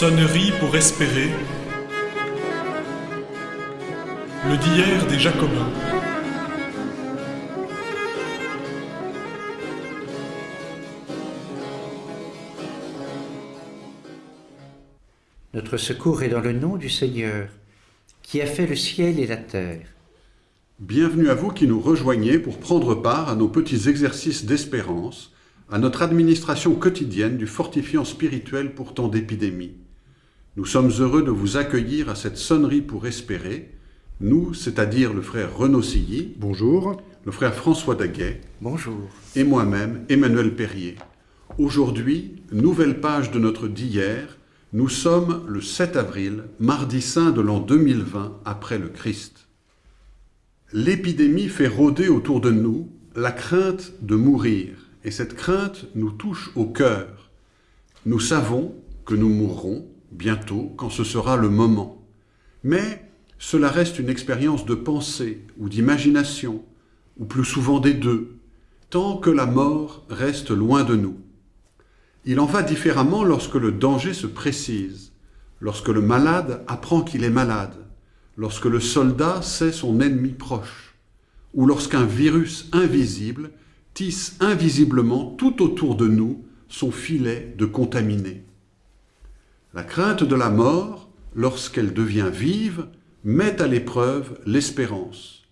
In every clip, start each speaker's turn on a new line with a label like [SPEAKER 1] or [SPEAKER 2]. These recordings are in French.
[SPEAKER 1] Sonnerie pour espérer. Le d'hier des Jacobins.
[SPEAKER 2] Notre secours est dans le nom du Seigneur, qui a fait le ciel et la terre.
[SPEAKER 3] Bienvenue à vous qui nous rejoignez pour prendre part à nos petits exercices d'espérance, à notre administration quotidienne du fortifiant spirituel pour temps d'épidémie. Nous sommes heureux de vous accueillir à cette sonnerie pour espérer, nous, c'est-à-dire le frère Renaud Silly,
[SPEAKER 4] Bonjour.
[SPEAKER 3] le frère François Daguet
[SPEAKER 2] Bonjour.
[SPEAKER 3] et moi-même, Emmanuel Perrier. Aujourd'hui, nouvelle page de notre d'hier, nous sommes le 7 avril, mardi saint de l'an 2020 après le Christ. L'épidémie fait rôder autour de nous la crainte de mourir, et cette crainte nous touche au cœur. Nous savons que nous mourrons bientôt quand ce sera le moment. Mais cela reste une expérience de pensée ou d'imagination, ou plus souvent des deux, tant que la mort reste loin de nous. Il en va différemment lorsque le danger se précise, lorsque le malade apprend qu'il est malade, lorsque le soldat sait son ennemi proche, ou lorsqu'un virus invisible tisse invisiblement tout autour de nous son filet de contaminés. La crainte de la mort, lorsqu'elle devient vive, met à l'épreuve l'espérance.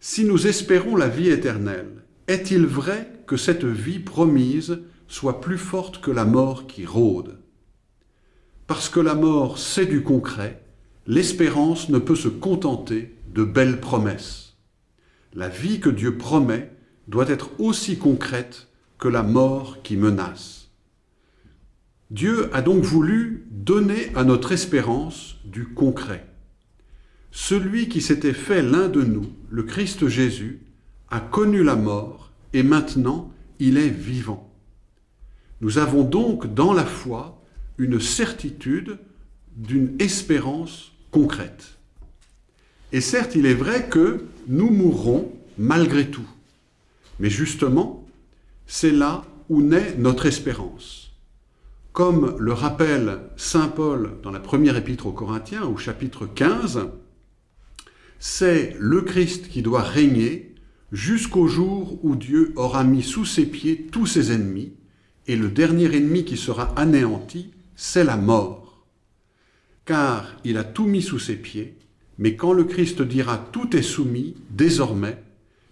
[SPEAKER 3] Si nous espérons la vie éternelle, est-il vrai que cette vie promise soit plus forte que la mort qui rôde? Parce que la mort, c'est du concret, l'espérance ne peut se contenter de belles promesses. La vie que Dieu promet doit être aussi concrète que la mort qui menace. Dieu a donc voulu donner à notre espérance du concret. Celui qui s'était fait l'un de nous, le Christ Jésus, a connu la mort et maintenant il est vivant. Nous avons donc dans la foi une certitude d'une espérance concrète. Et certes, il est vrai que nous mourrons malgré tout. Mais justement, c'est là où naît notre espérance. Comme le rappelle Saint Paul dans la première épître aux Corinthiens, au chapitre 15, c'est le Christ qui doit régner jusqu'au jour où Dieu aura mis sous ses pieds tous ses ennemis, et le dernier ennemi qui sera anéanti, c'est la mort. Car il a tout mis sous ses pieds, mais quand le Christ dira « tout est soumis », désormais,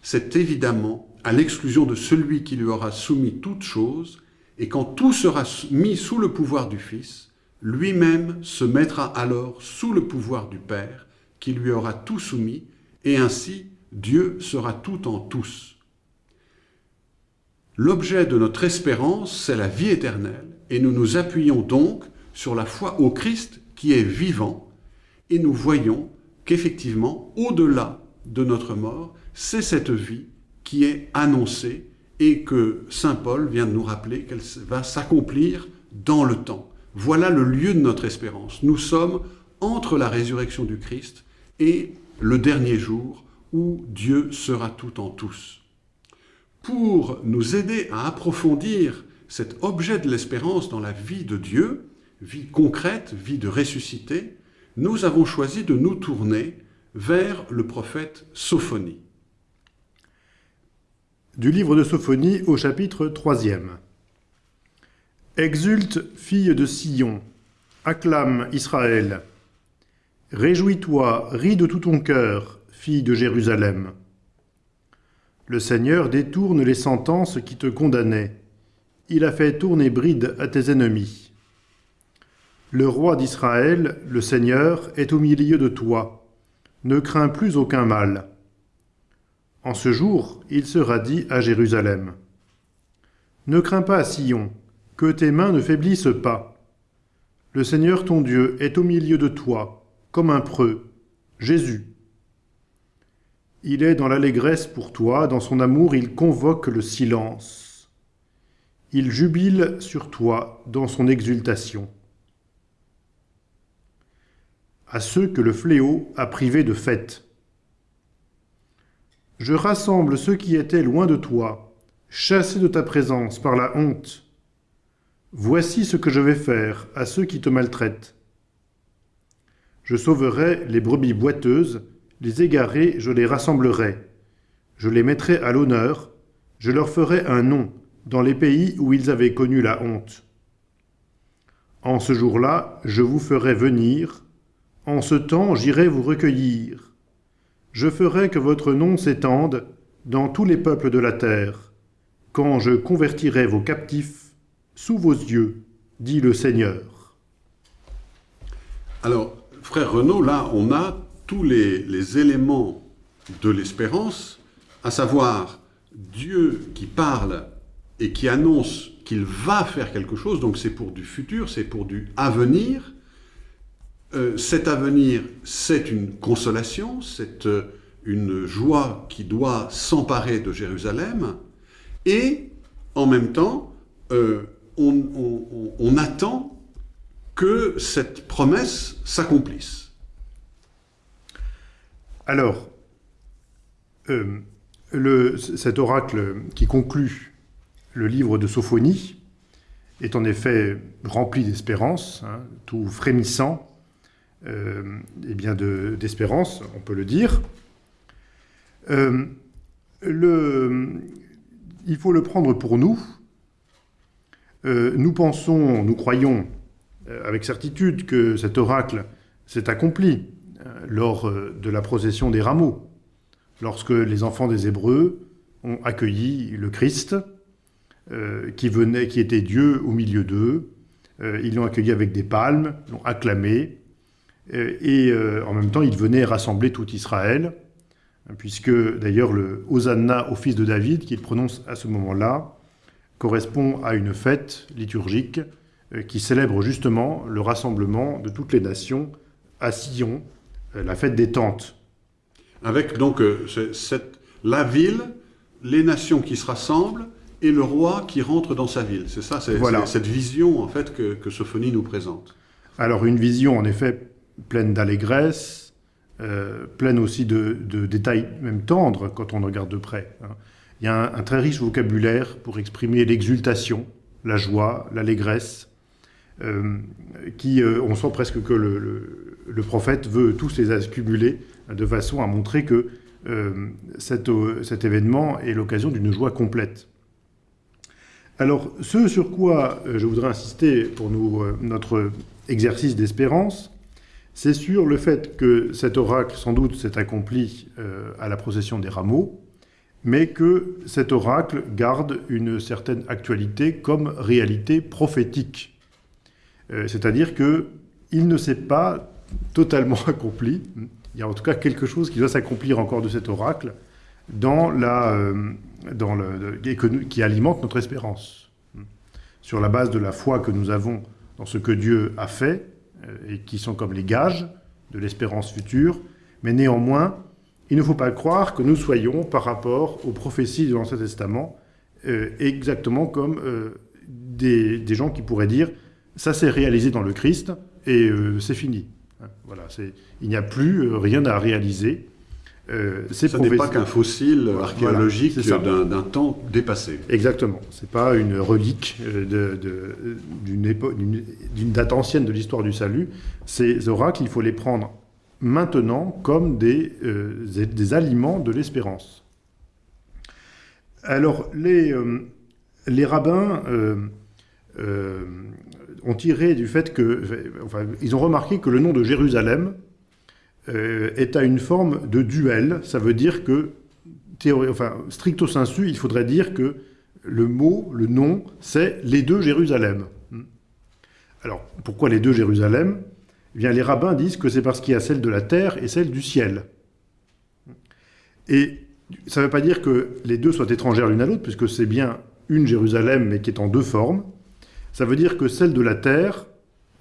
[SPEAKER 3] c'est évidemment à l'exclusion de celui qui lui aura soumis toutes choses, et quand tout sera mis sous le pouvoir du Fils, lui-même se mettra alors sous le pouvoir du Père, qui lui aura tout soumis, et ainsi Dieu sera tout en tous. L'objet de notre espérance, c'est la vie éternelle, et nous nous appuyons donc sur la foi au Christ qui est vivant, et nous voyons qu'effectivement, au-delà de notre mort, c'est cette vie qui est annoncée et que Saint Paul vient de nous rappeler qu'elle va s'accomplir dans le temps. Voilà le lieu de notre espérance. Nous sommes entre la résurrection du Christ et le dernier jour où Dieu sera tout en tous. Pour nous aider à approfondir cet objet de l'espérance dans la vie de Dieu, vie concrète, vie de ressuscité, nous avons choisi de nous tourner vers le prophète Sophonie.
[SPEAKER 4] Du livre de Sophonie au chapitre 3 Exulte, fille de Sion, acclame Israël. Réjouis-toi, ris de tout ton cœur, fille de Jérusalem. Le Seigneur détourne les sentences qui te condamnaient. Il a fait tourner bride à tes ennemis. Le roi d'Israël, le Seigneur, est au milieu de toi. Ne crains plus aucun mal. En ce jour, il sera dit à Jérusalem. Ne crains pas, Sion, que tes mains ne faiblissent pas. Le Seigneur ton Dieu est au milieu de toi, comme un preux, Jésus. Il est dans l'allégresse pour toi, dans son amour il convoque le silence. Il jubile sur toi dans son exultation. À ceux que le fléau a privés de fête. Je rassemble ceux qui étaient loin de toi, chassés de ta présence par la honte. Voici ce que je vais faire à ceux qui te maltraitent. Je sauverai les brebis boiteuses, les égarés, je les rassemblerai. Je les mettrai à l'honneur, je leur ferai un nom dans les pays où ils avaient connu la honte. En ce jour-là, je vous ferai venir, en ce temps j'irai vous recueillir. Je ferai que votre nom s'étende dans tous les peuples de la terre, quand je convertirai vos captifs sous vos yeux, dit le Seigneur.
[SPEAKER 3] Alors, frère Renaud, là, on a tous les, les éléments de l'espérance, à savoir Dieu qui parle et qui annonce qu'il va faire quelque chose, donc c'est pour du futur, c'est pour du avenir. Euh, cet avenir, c'est une consolation, c'est euh, une joie qui doit s'emparer de Jérusalem, et en même temps, euh, on, attend que cette promesse s'accomplisse.
[SPEAKER 4] Alors, cet oracle qui conclut le livre de Sophonie est en effet rempli d'espérance, hein, tout frémissant, euh, et bien d'espérance, on peut le dire. Euh, le, il faut le prendre pour nous. Euh, nous pensons, nous croyons avec certitude que cet oracle s'est accompli lors de la procession des rameaux, lorsque les enfants des Hébreux ont accueilli le Christ, qui, venait, qui était Dieu au milieu d'eux. Ils l'ont accueilli avec des palmes, l'ont acclamé, et en même temps, il venait rassembler tout Israël, puisque d'ailleurs le Hosanna au fils de David, qu'il prononce à ce moment-là, correspond à une fête liturgique qui célèbre justement le rassemblement de toutes les nations à Sion, la fête des tentes.
[SPEAKER 3] Avec donc cette, la ville, les nations qui se rassemblent, et le roi qui rentre dans sa ville. C'est ça, c'est voilà. cette vision en fait que, que, Sophonie nous présente.
[SPEAKER 4] Alors une vision en effet pleine d'allégresse, euh, pleine aussi de, détails même tendres quand on regarde de près. Hein. Il y a un, très riche vocabulaire pour exprimer l'exultation, la joie, l'allégresse, euh, qui, euh, on sent presque que le, prophète veut tous les accumuler de façon à montrer que cet, événement est l'occasion d'une joie complète. Alors, ce sur quoi je voudrais insister pour notre exercice d'espérance, c'est sur le fait que cet oracle, sans doute, s'est accompli euh, à la procession des rameaux, mais que cet oracle garde une certaine actualité comme réalité prophétique. C'est-à-dire qu'il ne s'est pas totalement accompli. Il y a en tout cas quelque chose qui doit s'accomplir encore de cet oracle dans la, dans le, qui alimente notre espérance. Sur la base de la foi que nous avons dans ce que Dieu a fait, euh, et qui sont comme les gages de l'espérance future, mais néanmoins, il ne faut pas croire que nous soyons, par rapport aux prophéties de l'Ancien Testament, euh, exactement comme euh, des, gens qui pourraient dire « ça s'est réalisé dans le Christ et euh, c'est fini hein, ». Voilà, il n'y a plus euh, rien à réaliser.
[SPEAKER 3] Euh, Ce n'est pas qu'un fossile archéologique voilà, d'un temps dépassé.
[SPEAKER 4] Exactement. Ce n'est pas une relique euh, d'une date ancienne de l'histoire du salut. Ces oracles, il faut les prendre maintenant comme des, euh, des aliments de l'espérance. Alors, les, euh, les rabbins ont tiré du fait que... Enfin, ils ont remarqué que le nom de Jérusalem est à une forme de duel. Ça veut dire que, stricto sensu, il faudrait dire que le mot, le nom, c'est les deux Jérusalem. Alors, pourquoi les deux Jérusalem? Eh bien, Les rabbins disent que c'est parce qu'il y a celle de la terre et celle du ciel. Et ça ne veut pas dire que les deux soient étrangères l'une à l'autre, puisque c'est bien une Jérusalem, mais qui est en deux formes. Ça veut dire que celle de la terre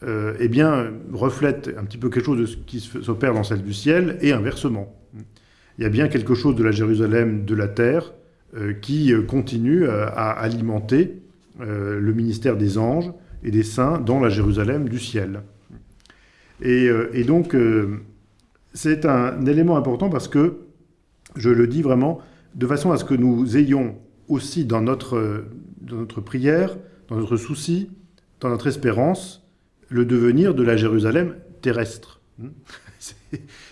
[SPEAKER 4] euh, eh bien, reflète un petit peu quelque chose de ce qui s'opère dans celle du ciel, et inversement. Il y a bien quelque chose de la Jérusalem de la terre euh, qui euh, continue à, alimenter le ministère des anges et des saints dans la Jérusalem du ciel. Et, et donc, c'est un élément important parce que, je le dis vraiment, de façon à ce que nous ayons aussi dans notre, dans notre prière, dans notre souci, dans notre espérance le devenir de la Jérusalem terrestre.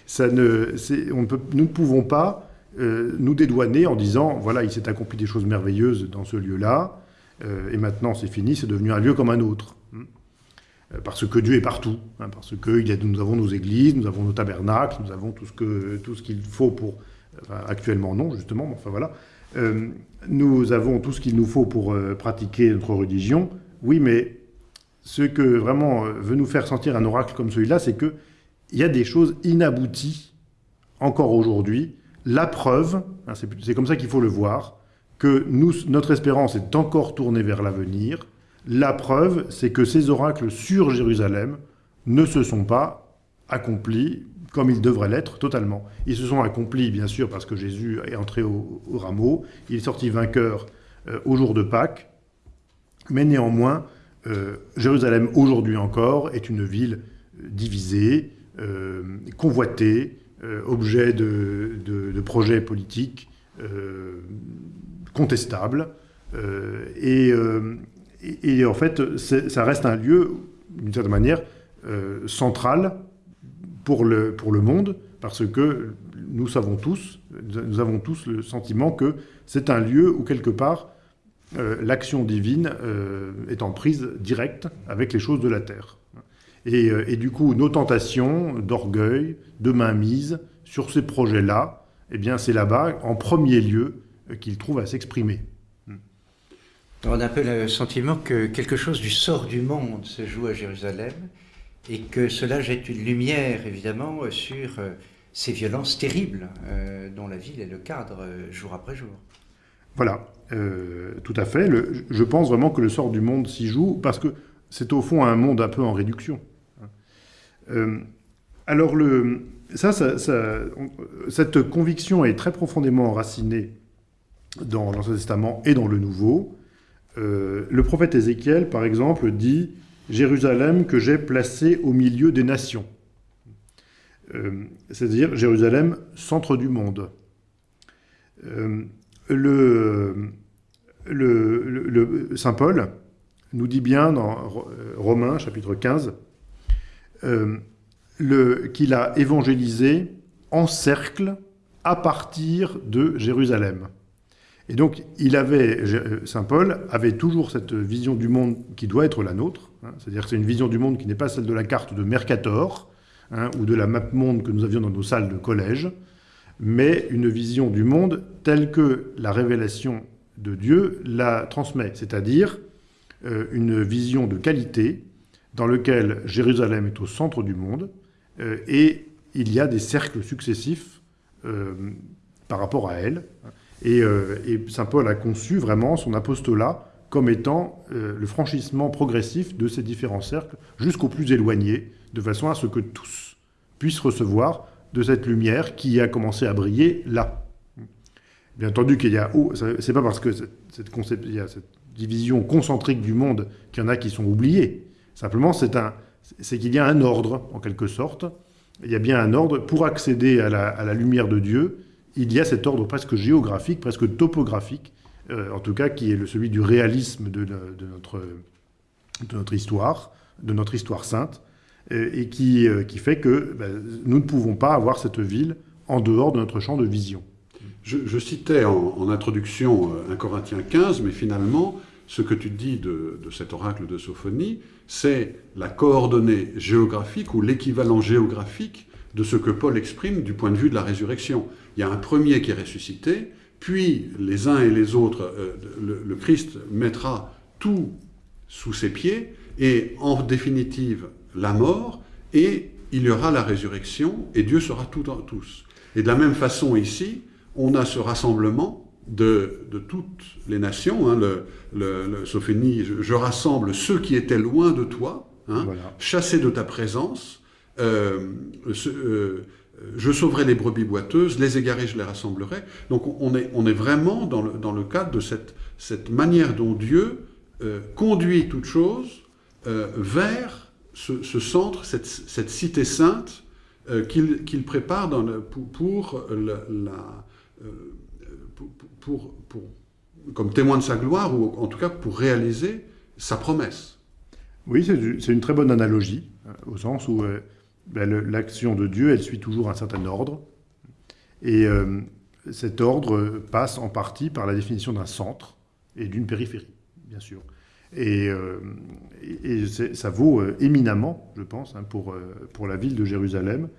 [SPEAKER 4] Ça ne, on peut, nous ne pouvons pas euh, nous dédouaner en disant, voilà, il s'est accompli des choses merveilleuses dans ce lieu-là, euh, et maintenant c'est fini, c'est devenu un lieu comme un autre. Euh, parce que Dieu est partout, hein, parce que il nous avons nos églises, nous avons nos tabernacles, nous avons tout ce qu'il faut pour actuellement non justement, mais enfin voilà, nous avons tout ce qu'il nous faut pour pratiquer notre religion. Oui, mais ce que vraiment veut nous faire sentir un oracle comme celui-là, c'est que il y a des choses inabouties encore aujourd'hui. La preuve, hein, c'est comme ça qu'il faut le voir, que notre espérance est encore tournée vers l'avenir. La preuve, c'est que ces oracles sur Jérusalem ne se sont pas accomplis comme ils devraient l'être totalement. Ils se sont accomplis, bien sûr, parce que Jésus est entré au, rameau, il est sorti vainqueur euh, au jour de Pâques, mais néanmoins, euh, Jérusalem, aujourd'hui encore, est une ville divisée, euh, convoité, euh, objet de, projets politiques contestables. Et, en fait, ça reste un lieu, d'une certaine manière, central pour le, pour le monde, parce que nous savons tous, nous avons tous le sentiment que c'est un lieu où, quelque part, l'action divine est en prise directe avec les choses de la terre. Euh, et, du coup, nos tentations d'orgueil, de mainmise sur ces projets-là, eh bien, c'est là-bas, en premier lieu, euh, qu'ils trouvent à s'exprimer.
[SPEAKER 2] On a un peu le sentiment que quelque chose du sort du monde se joue à Jérusalem et que cela jette une lumière, évidemment, sur euh, ces violences terribles dont la ville est le cadre jour après jour.
[SPEAKER 4] Voilà, tout à fait. je pense vraiment que le sort du monde s'y joue parce que c'est au fond un monde un peu en réduction. Euh, alors, le, ça, cette conviction est très profondément enracinée dans l'Ancien Testament et dans le Nouveau. Euh, le prophète Ézéchiel, par exemple, dit « Jérusalem que j'ai placé au milieu des nations euh, C'est-à-dire Jérusalem, centre du monde. Le, Saint Paul nous dit bien dans Romains, chapitre 15, euh, qu'il a évangélisé en cercle à partir de Jérusalem. Et donc, il avait, euh, Saint Paul avait toujours cette vision du monde qui doit être la nôtre, hein. c'est-à-dire que c'est une vision du monde qui n'est pas celle de la carte de Mercator, hein, ou de la map monde que nous avions dans nos salles de collège, mais une vision du monde telle que la révélation de Dieu la transmet, c'est-à-dire euh, une vision de qualité, dans lequel Jérusalem est au centre du monde, euh, et il y a des cercles successifs euh, par rapport à elle. Et, Saint Paul a conçu vraiment son apostolat comme étant le franchissement progressif de ces différents cercles jusqu'au plus éloigné, de façon à ce que tous puissent recevoir de cette lumière qui a commencé à briller là. Bien entendu qu'il y a... Oh, c'est pas parce que cette, y a cette division concentrique du monde qu'il y en a qui sont oubliés. Simplement, c'est qu'il y a un ordre, en quelque sorte. Il y a bien un ordre. Pour accéder à la, lumière de Dieu, il y a cet ordre presque géographique, presque topographique, euh, en tout cas qui est le, celui du réalisme de, notre, histoire, de notre histoire sainte, et qui, euh, qui fait que ben, nous ne pouvons pas avoir cette ville en dehors de notre champ de vision.
[SPEAKER 3] Je, citais en, introduction 1 Corinthiens 15, mais finalement, ce que tu dis de, cet oracle de Sophonie, c'est la coordonnée géographique ou l'équivalent géographique de ce que Paul exprime du point de vue de la résurrection. Il y a un premier qui est ressuscité, puis les uns et les autres, euh, le, Christ mettra tout sous ses pieds, et en définitive la mort, et il y aura la résurrection, et Dieu sera tout en tous. Et de la même façon ici, on a ce rassemblement de, toutes les nations. Hein, le, Sophénie, je, rassemble ceux qui étaient loin de toi, hein, chassés de ta présence. Euh, euh, je sauverai les brebis boiteuses, les égarés, je les rassemblerai. Donc on est, on est vraiment dans le, dans le cadre de cette, cette manière dont Dieu euh, conduit toute chose vers ce, centre, cette, cité sainte qu'il prépare pour, comme témoin de sa gloire, ou en tout cas pour réaliser sa promesse.
[SPEAKER 4] Oui, c'est une très bonne analogie, euh, au sens où euh, ben, l'action de Dieu, elle suit toujours un certain ordre. Et euh, cet ordre passe en partie par la définition d'un centre et d'une périphérie, bien sûr. Et, ça vaut éminemment, je pense, hein, pour, pour la ville de Jérusalem.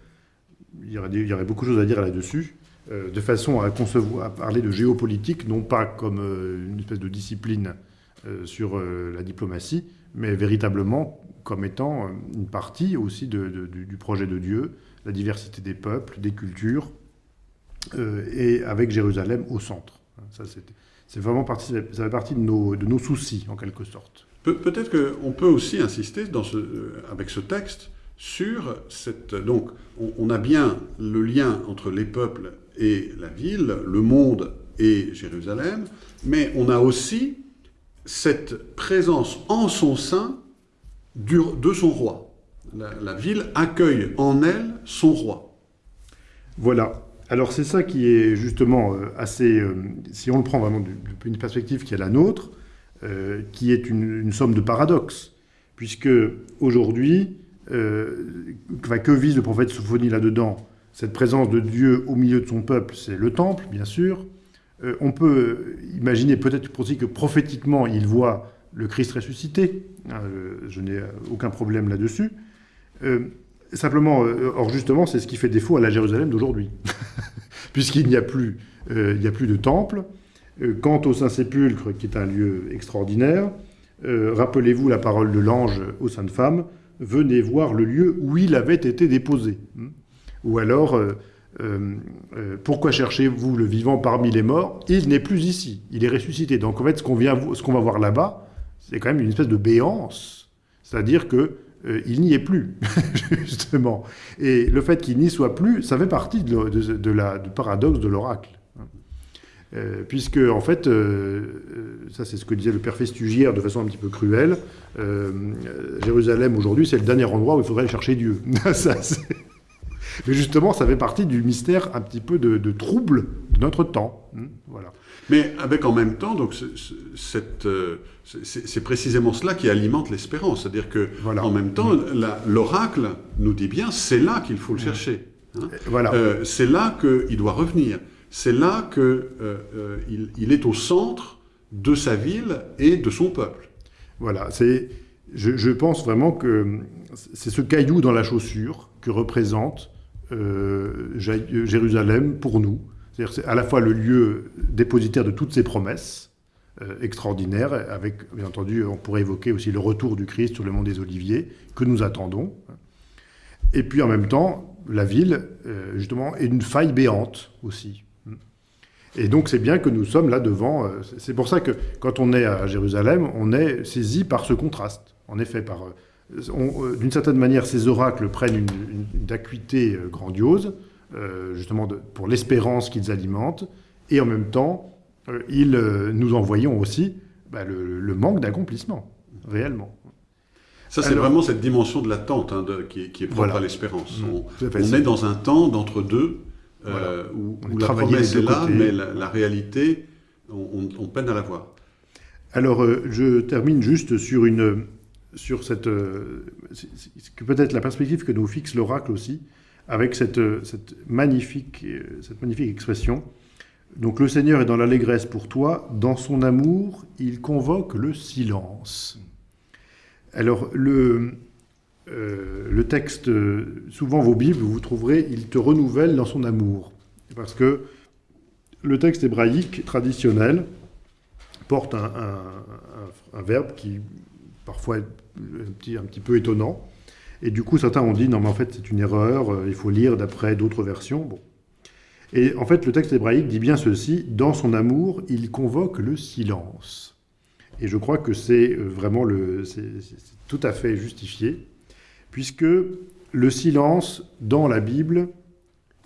[SPEAKER 4] Il y aurait, beaucoup de choses à dire là-dessus, de façon à, concevoir, à parler de géopolitique, non pas comme une espèce de discipline sur la diplomatie, mais véritablement comme étant euh, une partie aussi du, projet de Dieu, la diversité des peuples, des cultures, euh, et avec Jérusalem au centre. Ça, c'est vraiment partie, ça fait partie de nos, de nos soucis, en quelque sorte.
[SPEAKER 3] Peut-être qu'on peut aussi insister dans ce, euh, avec ce texte sur cette... Donc, on, a bien le lien entre les peuples et la ville, le monde et Jérusalem, mais on a aussi cette présence en son sein de son roi. La, ville accueille en elle son roi.
[SPEAKER 4] Voilà. Alors c'est ça qui est justement euh, assez, euh, si on le prend vraiment d'une perspective qui est la nôtre, euh, qui est une, somme de paradoxes, puisque aujourd'hui, que vise le prophète Sophonie là-dedans? Cette présence de Dieu au milieu de son peuple, c'est le temple, bien sûr, euh, on peut imaginer peut-être aussi que prophétiquement, il voit le Christ ressuscité. Euh, je n'ai aucun problème là-dessus. Euh, simplement, or justement, c'est ce qui fait défaut à la Jérusalem d'aujourd'hui, puisqu'il n'y a, plus, il a plus de temple. quant au Saint-Sépulcre, qui est un lieu extraordinaire, rappelez-vous la parole de l'ange aux saintes femmes, venez voir le lieu où il avait été déposé. Ou alors, euh, euh, pourquoi cherchez-vous le vivant parmi les morts? Il n'est plus ici, il est ressuscité. Donc en fait, ce qu'on va voir là-bas, c'est quand même une espèce de béance, c'est-à-dire que euh, il n'y est plus, justement. Et le fait qu'il n'y soit plus, ça fait partie de, la, du paradoxe de l'oracle. puisque, en fait, ça c'est ce que disait le père Festugière de façon un petit peu cruelle, Jérusalem aujourd'hui c'est le dernier endroit où il faudrait aller chercher Dieu. mais justement, ça fait partie du mystère un petit peu de, trouble de notre temps. Hmm, voilà.
[SPEAKER 3] Mais avec en même temps, donc euh, c'est précisément cela qui alimente l'espérance, c'est-à-dire que en même temps, hmm. l'oracle nous dit bien, c'est là qu'il faut le hmm. chercher. Hein. Voilà. Euh, c'est là qu'il doit revenir. C'est là qu'il euh, il est au centre de sa ville et de son peuple.
[SPEAKER 4] Voilà, c'est, je, je, pense vraiment que c'est ce caillou dans la chaussure que représente euh, Jérusalem pour nous. C'est à la fois le lieu dépositaire de toutes ces promesses euh, extraordinaires, avec, bien entendu, on pourrait évoquer aussi le retour du Christ sur le mont des Oliviers, que nous attendons. Et puis en même temps, la ville, euh, justement, est une faille béante aussi. Et donc c'est bien que nous sommes là devant. c'est pour ça que quand on est à Jérusalem, on est saisi par ce contraste. En effet, par euh, d'une certaine manière, ces oracles prennent une, acuité euh, grandiose, euh, justement pour l'espérance qu'ils alimentent, et en même temps, ils nous envoyons aussi bah, le, manque d'accomplissement, réellement.
[SPEAKER 3] Ça, c'est vraiment cette dimension de l'attente hein, qui, est propre à l'espérance. Mmh. on, est dans un temps d'entre-deux où, la promesse est là, mais la, réalité, on, peine à la voir.
[SPEAKER 4] Alors, je termine juste sur une, sur cette, euh, peut-être la perspective que nous fixe l'oracle aussi, avec cette, magnifique, expression. Donc le Seigneur est dans l'allégresse pour toi, dans son amour, il convoque le silence. Alors le, euh, texte, souvent vos Bibles, vous trouverez, il te renouvelle dans son amour. Parce que le texte hébraïque traditionnel porte un, verbe qui parfois petit, un petit peu étonnant. Et du coup, certains ont dit, non mais en fait c'est une erreur, euh, il faut lire d'après d'autres versions. Bon. Et en fait, le texte hébraïque dit bien ceci, dans son amour, il convoque le silence. Et je crois que c'est euh, vraiment le, tout à fait justifié, puisque le silence, dans la Bible,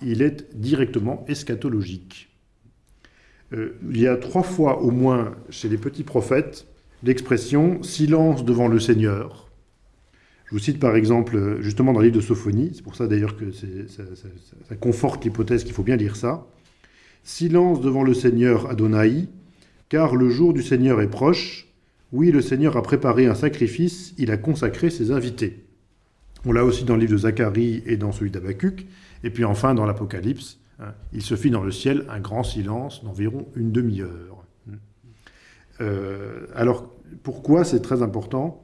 [SPEAKER 4] il est directement eschatologique. Euh, il y a trois fois au moins chez les petits prophètes l'expression « silence devant le Seigneur ». Je vous cite par exemple, justement dans le livre de Sophonie, c'est pour ça d'ailleurs que ça, conforte l'hypothèse qu'il faut bien lire ça. « Silence devant le Seigneur Adonai, car le jour du Seigneur est proche, Oui, le Seigneur a préparé un sacrifice, il a consacré ses invités. On l'a aussi dans le livre de Zacharie et dans celui d'Abacuc. Et puis enfin, dans l'Apocalypse, hein, il se fit dans le ciel un grand silence d'environ une demi-heure. Euh, alors, pourquoi c'est très important?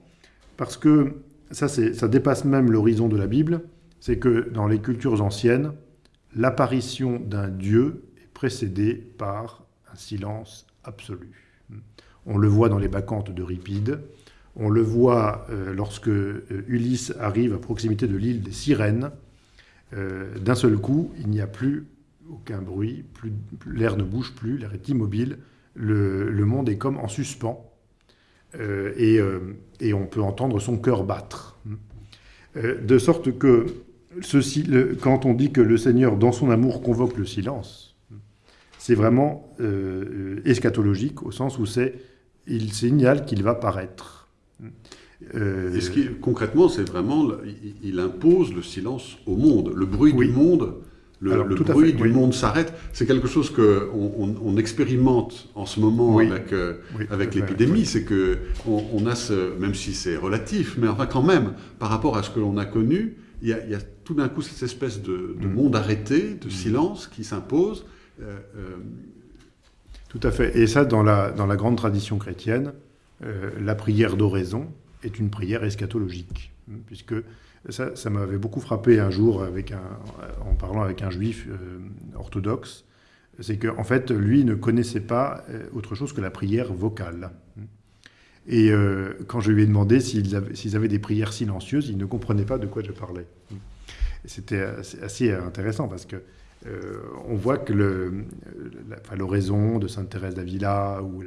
[SPEAKER 4] Parce que ça, dépasse même l'horizon de la Bible. C'est que dans les cultures anciennes, l'apparition d'un Dieu est précédée par un silence absolu. On le voit dans les bacchantes d'Euripide, on le voit euh, lorsque euh, Ulysse arrive à proximité de l'île des Sirènes. Euh, d'un seul coup, il n'y a plus aucun bruit, l'air ne bouge plus, l'air est immobile, le, monde est comme en suspens, et, on peut entendre son cœur battre. de sorte que ceci, quand on dit que le Seigneur, dans son amour, convoque le silence, c'est vraiment eschatologique, au sens où c'est il signale qu'il va paraître.
[SPEAKER 3] Euh, Et ce qui, concrètement, c'est vraiment, il, impose le silence au monde. Le bruit du monde, le, bruit du monde s'arrête. C'est quelque chose que on, expérimente en ce moment avec, euh, avec l'épidémie. C'est que on, a ce, même si c'est relatif, mais enfin quand même, par rapport à ce que l'on a connu, il y a, tout d'un coup cette espèce de, mm. monde arrêté, de mm. silence qui s'impose. Euh,
[SPEAKER 4] tout à fait. Et ça, dans la, dans la grande tradition chrétienne, euh, la prière d'oraison est une prière eschatologique, puisque ça, ça m'avait beaucoup frappé un jour en parlant avec un juif euh, orthodoxe, c'est qu'en en fait, lui ne connaissait pas euh, autre chose que la prière vocale. Et quand je lui ai demandé s'ils avaient, des prières silencieuses, il ne comprenait pas de quoi je parlais. C'était assez intéressant parce que on voit que l'oraison de Sainte Thérèse d'Avila ou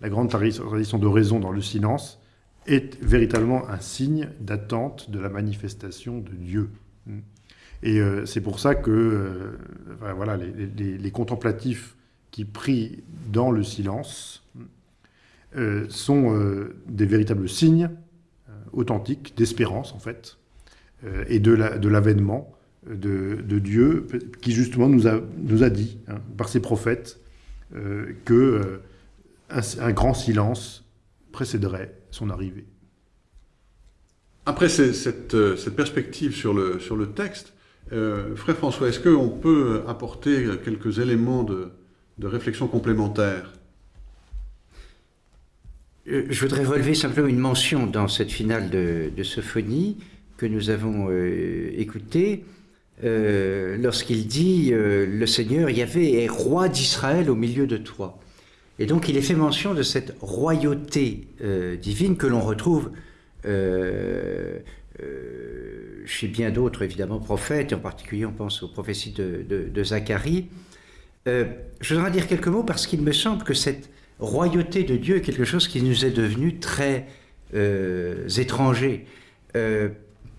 [SPEAKER 4] la grande tradition de raison dans le silence est véritablement un signe d'attente de la manifestation de Dieu. Et euh, c'est pour ça que euh, voilà, les, contemplatifs qui prient dans le silence euh, sont des véritables signes authentiques d'espérance, en fait, et de l'avènement de, de, Dieu, qui justement nous a, nous a dit, hein, par ses prophètes, que un, grand silence précéderait son arrivée.
[SPEAKER 3] Après cette, euh, cette, perspective sur le, sur le texte, euh, Frère François, est-ce qu'on peut apporter quelques éléments de, de réflexion complémentaire?
[SPEAKER 2] Euh, Je voudrais relever simplement une mention dans cette finale de, de Sophonie que nous avons écoutée, lorsqu'il dit Le Seigneur Yahvé est roi d'Israël au milieu de toi ». Et donc il est fait mention de cette royauté euh, divine que l'on retrouve euh, euh, chez bien d'autres, évidemment, prophètes, et en particulier on pense aux prophéties de, Zacharie. je voudrais dire quelques mots parce qu'il me semble que cette royauté de Dieu est quelque chose qui nous est devenu très étranger.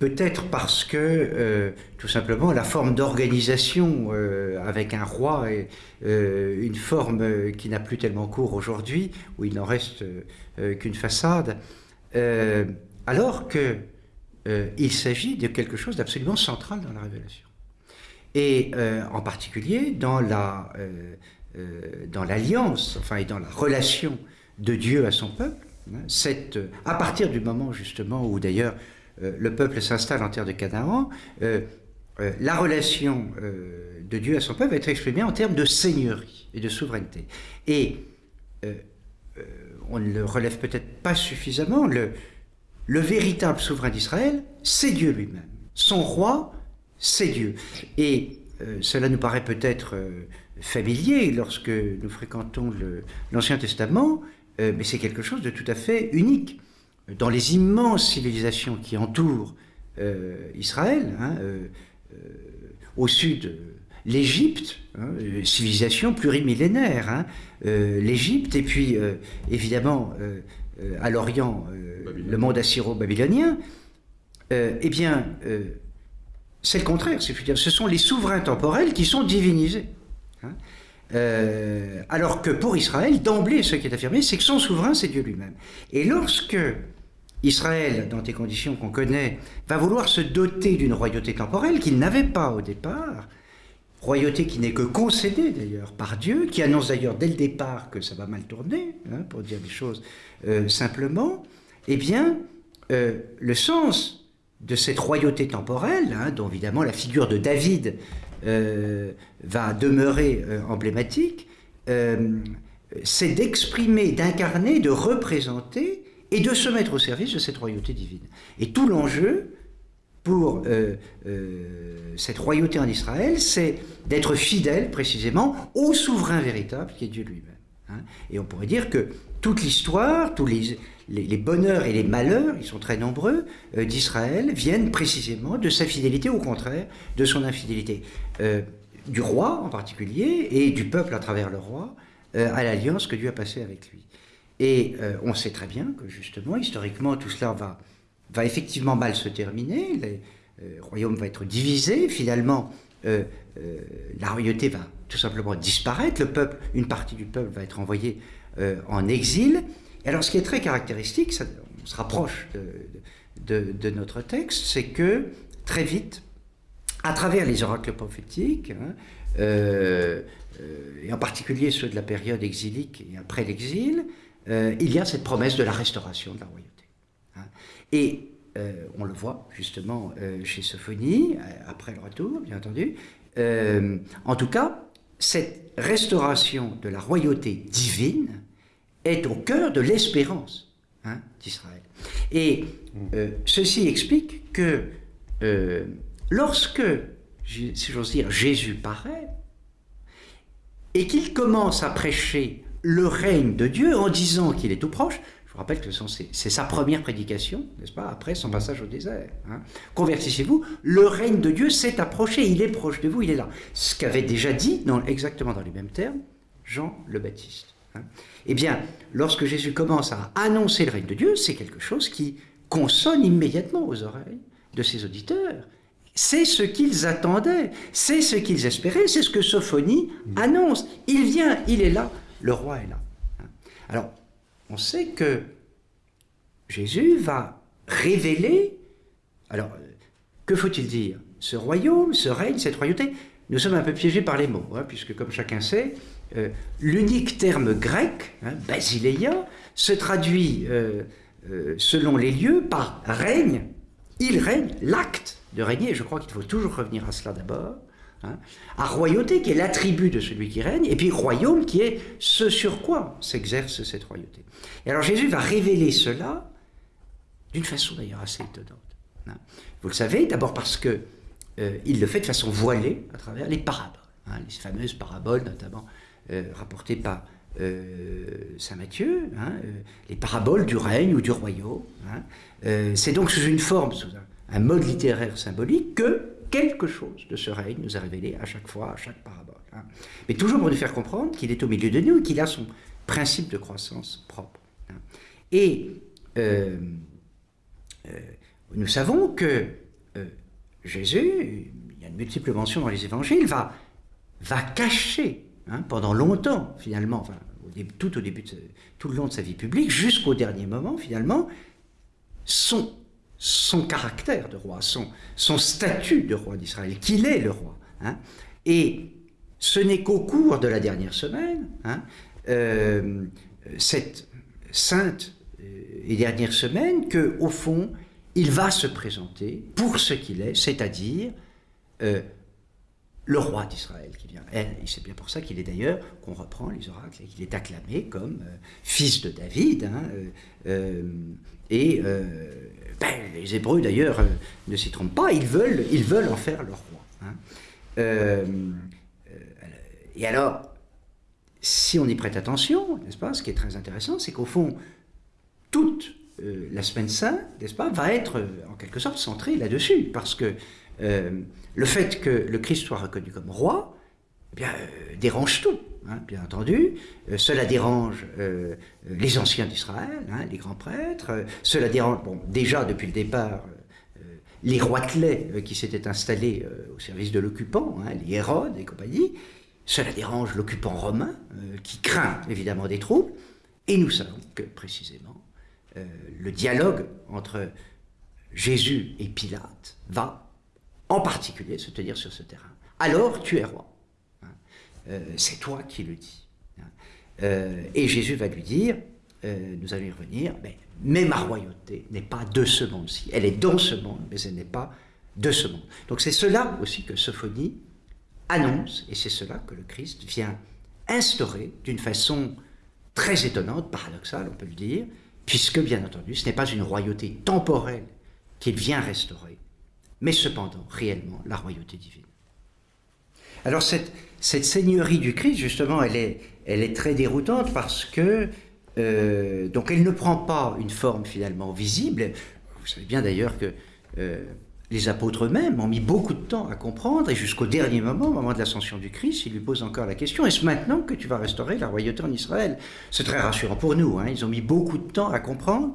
[SPEAKER 2] Peut-être parce que, euh, tout simplement, la forme d'organisation euh, avec un roi est euh, une forme qui n'a plus tellement cours aujourd'hui, où il n'en reste qu'une façade, alors qu'il s'agit de quelque chose d'absolument central dans la révélation. Et en particulier dans la dans l'alliance, enfin, et dans la relation de Dieu à son peuple, hein, cette, à partir du moment justement où d'ailleurs le peuple s'installe en terre de Canaan, euh, euh, la relation de Dieu à son peuple va être exprimée en termes de seigneurie et de souveraineté. Et on ne le relève peut-être pas suffisamment, le, le véritable souverain d'Israël, c'est Dieu lui-même. Son roi, c'est Dieu. Et cela nous paraît peut-être familier lorsque nous fréquentons l'Ancien Testament, mais c'est quelque chose de tout à fait unique dans les immenses civilisations qui entourent euh, Israël, hein, euh, euh, au sud, l'Égypte, hein, civilisation plurimillénaire, hein, l'Égypte, et puis évidemment à l'Orient, le monde assyro-babylonien, eh bien, c'est le contraire, c'est dire, ce sont les souverains temporels qui sont divinisés. alors que pour Israël, d'emblée, ce qui est affirmé, c'est que son souverain, c'est Dieu lui-même. Et lorsque Israël, dans des conditions qu'on connaît, va vouloir se doter d'une royauté temporelle qu'il n'avait pas au départ, royauté qui n'est que concédée d'ailleurs par Dieu, qui annonce d'ailleurs dès le départ que ça va mal tourner, hein, pour dire les choses euh, simplement, eh bien, euh, le sens de cette royauté temporelle, hein, dont évidemment la figure de David euh, va demeurer emblématique, c'est d'exprimer, d'incarner, de représenter et de se mettre au service de cette royauté divine. Et tout l'enjeu, pour euh, euh, cette royauté en Israël, c'est d'être fidèle précisément au souverain véritable qui est Dieu lui-même. Hein. Et on pourrait dire que toute l'histoire, tous les, bonheurs et les malheurs, ils sont très nombreux, euh, d'Israël viennent précisément de sa fidélité, au contraire, de son infidélité. du roi en particulier, et du peuple à travers le roi, à l'alliance que Dieu a passée avec lui. Et on sait très bien que justement, historiquement, tout cela va effectivement mal se terminer, le euh, royaume va être divisé, finalement euh, euh, la royauté va tout simplement disparaître, le peuple, une partie du peuple va être envoyée en exil. Et alors ce qui est très caractéristique, on se rapproche de, notre texte, c'est que très vite, à travers les oracles prophétiques, hein, et en particulier ceux de la période exilique et après l'exil, il y a cette promesse de la restauration de la royauté. Et euh, on le voit justement euh, chez Sophonie, euh, après le retour, bien entendu. en tout cas, cette restauration de la royauté divine est au cœur de l'espérance hein, d'Israël. Et ceci explique que lorsque, si j'ose dire, Jésus paraît, et qu'il commence à prêcher le règne de Dieu en disant qu'il est tout proche, je vous rappelle que c'est sa première prédication, n'est-ce pas, après son passage au désert. Hein. Convertissez-vous, le règne de Dieu s'est approché, il est proche de vous, il est là. Ce qu'avait déjà dit, dans, exactement dans les mêmes termes, Jean le Baptiste. Hein. Eh bien, lorsque Jésus commence à annoncer le règne de Dieu, c'est quelque chose qui consonne immédiatement aux oreilles de ses auditeurs. C'est ce qu'ils attendaient, c'est ce qu'ils espéraient, c'est ce que Sophonie annonce. Il vient, il est là, le roi est là. Hein. Alors, on sait que Jésus va révéler, alors que faut-il dire? Ce royaume, ce règne, cette royauté, nous sommes un peu piégés par les mots, hein, puisque comme chacun sait, euh, l'unique terme grec, hein, basileia, se traduit euh, euh, selon les lieux par règne, il règne, l'acte de régner, je crois qu'il faut toujours revenir à cela d'abord, Hein, à royauté qui est l'attribut de celui qui règne, et puis royaume qui est ce sur quoi s'exerce cette royauté. Et alors Jésus va révéler cela d'une façon d'ailleurs assez étonnante. Hein. Vous le savez, d'abord parce que euh, il le fait de façon voilée à travers les paraboles, hein, les fameuses paraboles notamment euh, rapportées par euh, Saint Matthieu, les paraboles du règne ou du royaume. C'est donc sous une forme, sous un mode littéraire symbolique que quelque chose de ce règne nous est révélé à chaque fois, à chaque parabole. Hein. Mais toujours pour nous faire comprendre qu'il est au milieu de nous et qu'il a son principe de croissance propre. Hein. Et euh, euh, nous savons que euh, Jésus, il y a de multiples mentions dans les évangiles, va, va cacher hein, pendant longtemps, finalement, tout au début, tout le long de sa vie publique, jusqu'au dernier moment, finalement, son son caractère de roi, son, statut de roi d'Israël, qu'il est le roi. Hein. Et ce n'est qu'au cours de la dernière semaine, hein, euh, cette sainte euh, et dernière semaine, que au fond, il va se présenter pour ce qu'il est, c'est-à-dire euh, le roi d'Israël qui vient. Et c'est bien pour ça qu'il est d'ailleurs, qu'on reprend les oracles, qu'il est acclamé comme fils de David. Hein, et ben, les Hébreux d'ailleurs euh, ne s'y trompent pas, ils veulent, ils veulent en faire leur roi. Hein. Euh, euh, et alors, si on y prête attention, n'est-ce pas, ce qui est très intéressant, c'est qu'au fond, toute la semaine sainte, n'est-ce pas, va être en quelque sorte centrée là-dessus, parce que le fait que le Christ soit reconnu comme roi, eh bien, dérange tout. Hein, bien entendu. Euh, cela dérange euh, les anciens d'Israël, hein, les grands prêtres. Euh, cela dérange, déjà depuis le départ, les roitelets qui s'étaient installés au service de l'occupant, hein, les Hérodes et compagnie. Cela dérange l'occupant romain, qui craint évidemment des troubles. Et nous savons que précisément, le dialogue entre Jésus et Pilate va en particulier se tenir sur ce terrain. Alors tu es roi. Euh, c'est toi qui le dis. Euh, et Jésus va lui dire, euh, nous allons y revenir, mais, ma royauté n'est pas de ce monde-ci. Elle est dans ce monde, mais elle n'est pas de ce monde. Donc c'est cela aussi que Sophonie annonce, et c'est cela que le Christ vient instaurer d'une façon très étonnante, paradoxale, on peut le dire, puisque bien entendu, ce n'est pas une royauté temporelle qu'il vient restaurer, mais cependant réellement la royauté divine. Alors cette, cette seigneurie du Christ, justement, elle est, elle est très déroutante parce que euh, donc elle ne prend pas une forme finalement visible. Vous savez bien d'ailleurs que euh, les apôtres eux-mêmes ont mis beaucoup de temps à comprendre, et jusqu'au dernier moment, au moment de l'ascension du Christ, ils lui posent encore la question, est-ce maintenant que tu vas restaurer la royauté en Israël? C'est très rassurant pour nous, hein. ils ont mis beaucoup de temps à comprendre,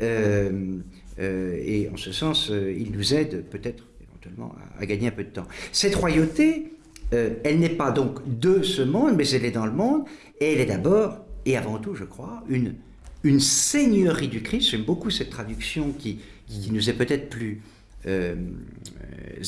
[SPEAKER 2] euh, et en ce sens, ils nous aident peut-être éventuellement à, à, gagner un peu de temps. Cette royauté, elle n'est pas donc de ce monde, mais elle est dans le monde, et elle est d'abord et avant tout, je crois, une, une seigneurie du Christ. J'aime beaucoup cette traduction qui, qui nous est peut-être plus euh,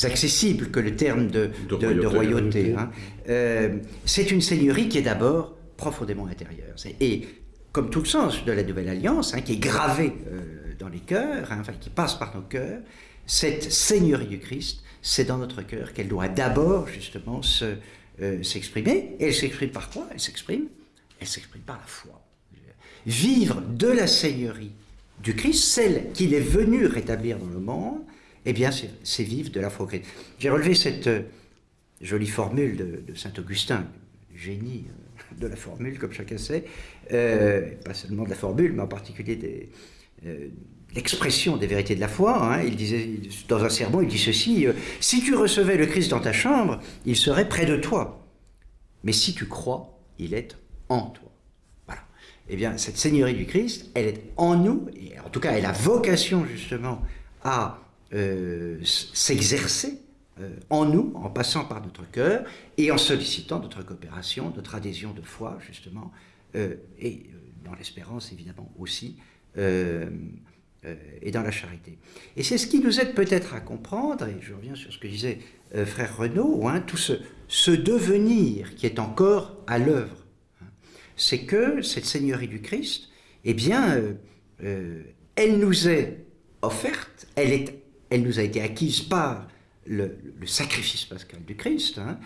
[SPEAKER 2] accessible que le terme de, de, de, de royauté. Hein. Euh, c'est une seigneurie qui est d'abord profondément intérieure. Et comme tout le sens de la Nouvelle Alliance, hein, qui est gravé euh, dans les cœurs, hein, enfin qui passe par nos cœurs, cette seigneurie du Christ, c'est dans notre cœur qu'elle doit d'abord justement s'exprimer. Se, et elle s'exprime par quoi? Elle s'exprime elle s'exprime par la foi. Vivre de la Seigneurie du Christ, celle qu'il est venu rétablir dans le monde, eh bien, c'est vivre de la foi. J'ai relevé cette euh, jolie formule de, Saint Augustin, génie euh, de la formule, comme chacun sait, euh, pas seulement de la formule, mais en particulier des, euh, l'expression des vérités de la foi. Hein. Il disait, dans un sermon, il dit ceci, euh, si tu recevais le Christ dans ta chambre, il serait près de toi. Mais si tu crois, il est en toi. Voilà. Eh bien, cette Seigneurie du Christ, elle est en nous, en tout cas, elle a vocation justement à euh, s'exercer euh, en nous, en passant par notre cœur, et en sollicitant notre coopération, notre adhésion de foi, justement, et dans l'espérance, évidemment, aussi, et dans la charité. Et c'est ce qui nous aide peut-être à comprendre, et je reviens sur ce que disait frère Renaud, hein, tout ce, ce devenir qui est encore à l'œuvre c'est que cette Seigneurie du Christ, eh bien, euh, euh, elle nous est offerte, elle, est, elle nous a été acquise par le, sacrifice pascal du Christ, hein,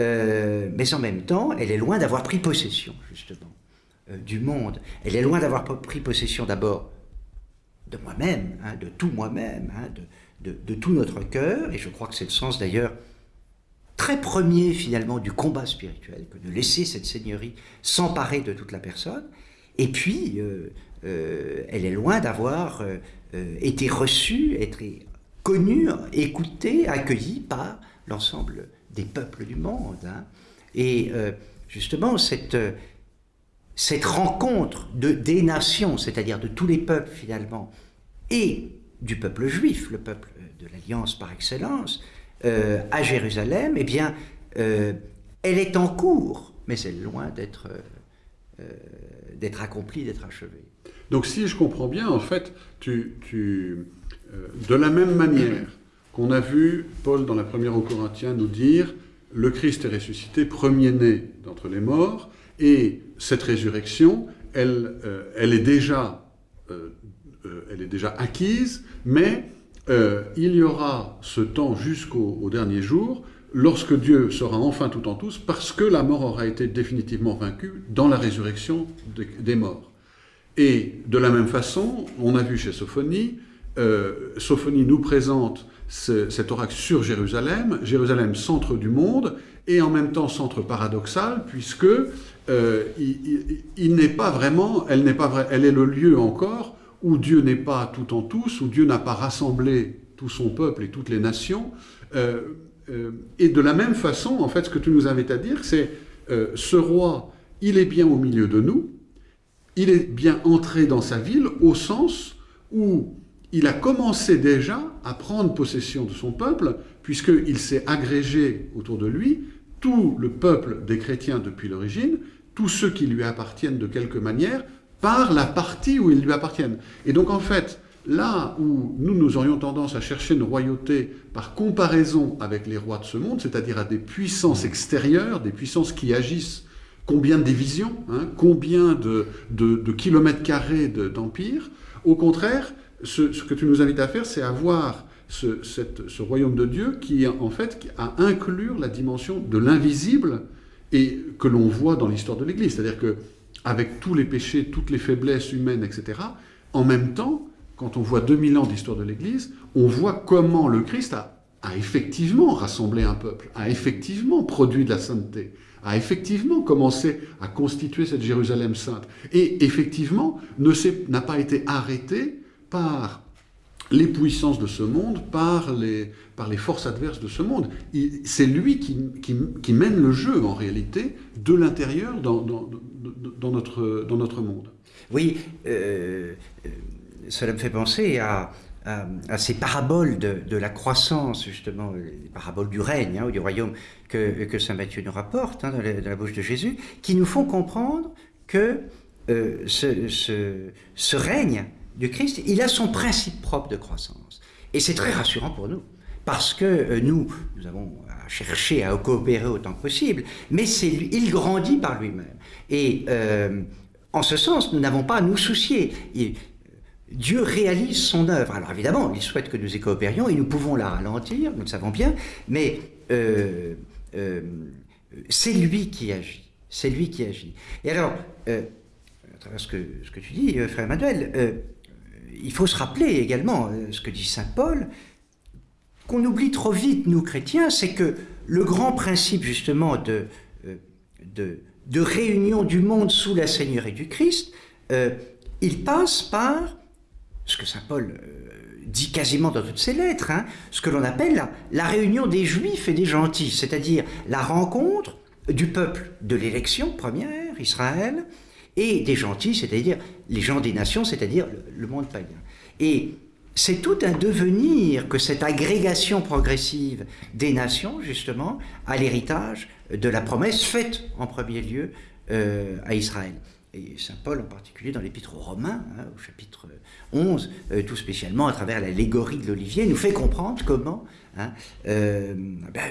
[SPEAKER 2] euh, mais en même temps, elle est loin d'avoir pris possession, justement, euh, du monde. Elle est loin d'avoir pris possession d'abord de moi-même, hein, de tout moi-même, hein, de, de, tout notre cœur, et je crois que c'est le sens d'ailleurs très premier finalement du combat spirituel, que de laisser cette seigneurie s'emparer de toute la personne. Et puis, euh, euh, elle est loin d'avoir euh, été reçue, être connue, écoutée, accueillie par l'ensemble des peuples du monde. Hein. Et justement, cette, cette rencontre de, des nations, c'est-à-dire de tous les peuples finalement, et du peuple juif, le peuple de l'Alliance par excellence, euh, à Jérusalem, eh bien, euh, elle est en cours, mais elle est loin d'être euh, d'être accomplie, d'être achevée.
[SPEAKER 3] Donc si je comprends bien, en fait, tu de la même manière qu'on a vu Paul dans la première aux Corinthiens nous dire le Christ est ressuscité, premier-né d'entre les morts, et cette résurrection, elle, elle, est, déjà, elle est déjà acquise, mais euh, il y aura ce temps jusqu'au dernier jour, lorsque Dieu sera enfin tout en tous, parce que la mort aura été définitivement vaincue dans la résurrection des, morts. Et de la même façon, on a vu chez Sophonie, euh, Sophonie nous présente ce, cet oracle sur Jérusalem, Jérusalem centre du monde, et en même temps centre paradoxal, puisque euh, il, n'est pas vraiment, elle n'est pas vrai, elle est le lieu encore où Dieu n'est pas tout en tous, où Dieu n'a pas rassemblé tout son peuple et toutes les nations. Euh, euh, et de la même façon, en fait, ce que tu nous invites à dire, c'est ce roi, il est bien au milieu de nous, il est bien entré dans sa ville au sens où il a commencé déjà à prendre possession de son peuple, puisqu'il s'est agrégé autour de lui tout le peuple des chrétiens depuis l'origine, tous ceux qui lui appartiennent de quelque manière, par la partie où ils lui appartiennent. Et donc en fait, là où nous, nous aurions tendance à chercher une royauté par comparaison avec les rois de ce monde, c'est-à-dire à des puissances extérieures, des puissances qui agissent, combien de divisions, hein, combien de, kilomètres carrés d'empire, au contraire, ce, ce, que tu nous invites à faire, c'est à voir ce, royaume de Dieu qui, en fait, a inclure la dimension de l'invisible et que l'on voit dans l'histoire de l'Église. C'est-à-dire que avec tous les péchés, toutes les faiblesses humaines, etc., en même temps, quand on voit 2000 ans d'histoire de l'Église, on voit comment le Christ a, a, effectivement rassemblé un peuple, a effectivement produit de la sainteté, a effectivement commencé à constituer cette Jérusalem sainte, et effectivement n'a pas été arrêté par les puissances de ce monde, par les, par les forces adverses de ce monde. C'est lui qui, qui, mène le jeu, en réalité, de l'intérieur dans, dans, dans, notre, dans notre monde.
[SPEAKER 2] Oui, euh, euh, cela me fait penser à, à, ces paraboles de, de, la croissance, justement, les paraboles du règne, hein, ou du royaume, que, que Saint Matthieu nous rapporte hein, dans, la, bouche de Jésus, qui nous font comprendre que euh, ce, ce règne du Christ, il a son principe propre de croissance. Et c'est très rassurant pour nous, parce que euh, nous, nous avons à chercher à coopérer autant que possible, mais c'est il grandit par lui-même. Et euh, en ce sens, nous n'avons pas à nous soucier. Dieu réalise son œuvre. Alors évidemment, il souhaite que nous y coopérions et nous pouvons la ralentir, nous le savons bien, mais euh, c'est lui qui agit. C'est lui qui agit. Et alors, à travers ce que, ce que tu dis, frère Emmanuel, il faut se rappeler également euh, ce que dit Saint Paul, qu'on oublie trop vite, nous chrétiens, c'est que le grand principe justement de, euh, de, réunion du monde sous la Seigneurie du Christ, euh, il passe par ce que Saint Paul dit quasiment dans toutes ses lettres, hein, ce que l'on appelle la, réunion des juifs et des gentils, c'est-à-dire la rencontre du peuple de l'élection première, Israël, et des gentils, c'est-à-dire les gens des nations, c'est-à-dire le, monde païen. Et c'est tout un devenir que cette agrégation progressive des nations, justement, à l'héritage de la promesse faite en premier lieu euh, à Israël. Et Saint Paul en particulier dans l'épître aux Romains, hein, au chapitre 11, euh, tout spécialement à travers l'allégorie de l'olivier, nous fait comprendre comment hein, euh, ben,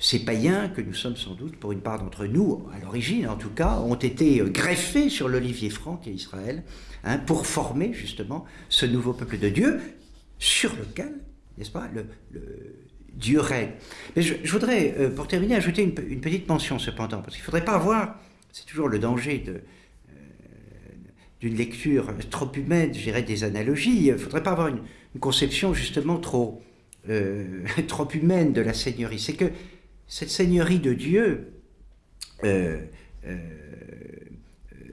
[SPEAKER 2] ces païens, que nous sommes sans doute pour une part d'entre nous, à l'origine en tout cas, ont été greffés sur l'olivier franc et Israël, hein, pour former justement ce nouveau peuple de Dieu, sur lequel, n'est-ce pas, le, Dieu règne. Mais je, voudrais, euh, pour terminer, ajouter une, petite mention cependant, parce qu'il ne faudrait pas avoir, c'est toujours le danger euh, d'une lecture trop humaine, je dirais des analogies, il ne faudrait pas avoir une, conception justement trop, euh, trop humaine de la Seigneurie. C'est que cette seigneurie de Dieu, euh, euh,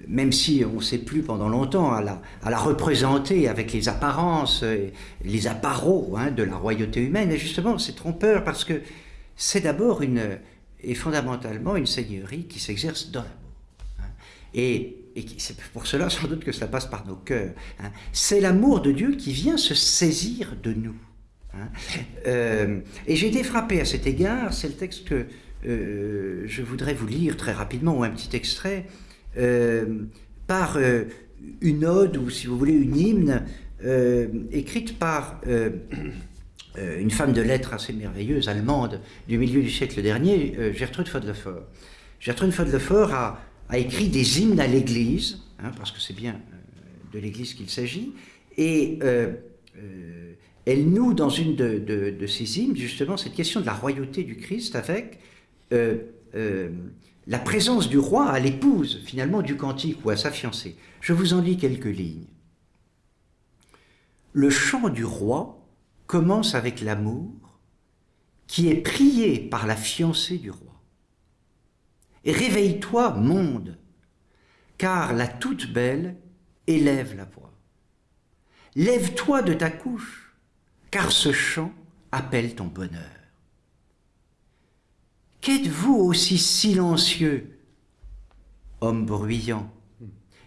[SPEAKER 2] même si on ne sait plus pendant longtemps à la, représenter avec les apparences, les appareaux hein, de la royauté humaine, justement c'est trompeur parce que c'est d'abord une, et fondamentalement une seigneurie qui s'exerce dans l'amour. Hein. et, c'est pour cela sans doute que cela passe par nos cœurs. Hein. C'est l'amour de Dieu qui vient se saisir de nous. Hein. Euh, et j'ai été frappé à cet égard, c'est le texte que euh, je voudrais vous lire très rapidement, ou un petit extrait, euh, par une ode, ou si vous voulez une hymne, écrite par une femme de lettres assez merveilleuse, allemande, du milieu du siècle dernier, Gertrude Fodlefort. Gertrude Fodlefort a, a, écrit des hymnes à l'Église, hein, parce que c'est bien de l'Église qu'il s'agit, et elle noue dans une de, ses hymnes justement cette question de la royauté du Christ avec euh, euh, la présence du roi à l'épouse finalement du cantique ou à sa fiancée. Je vous en lis quelques lignes. Le chant du roi commence avec l'amour qui est prié par la fiancée du roi. Et réveille-toi, monde, car la toute belle élève la voix. Lève-toi de ta couche, car ce chant appelle ton bonheur. Qu'êtes-vous aussi silencieux, homme bruyant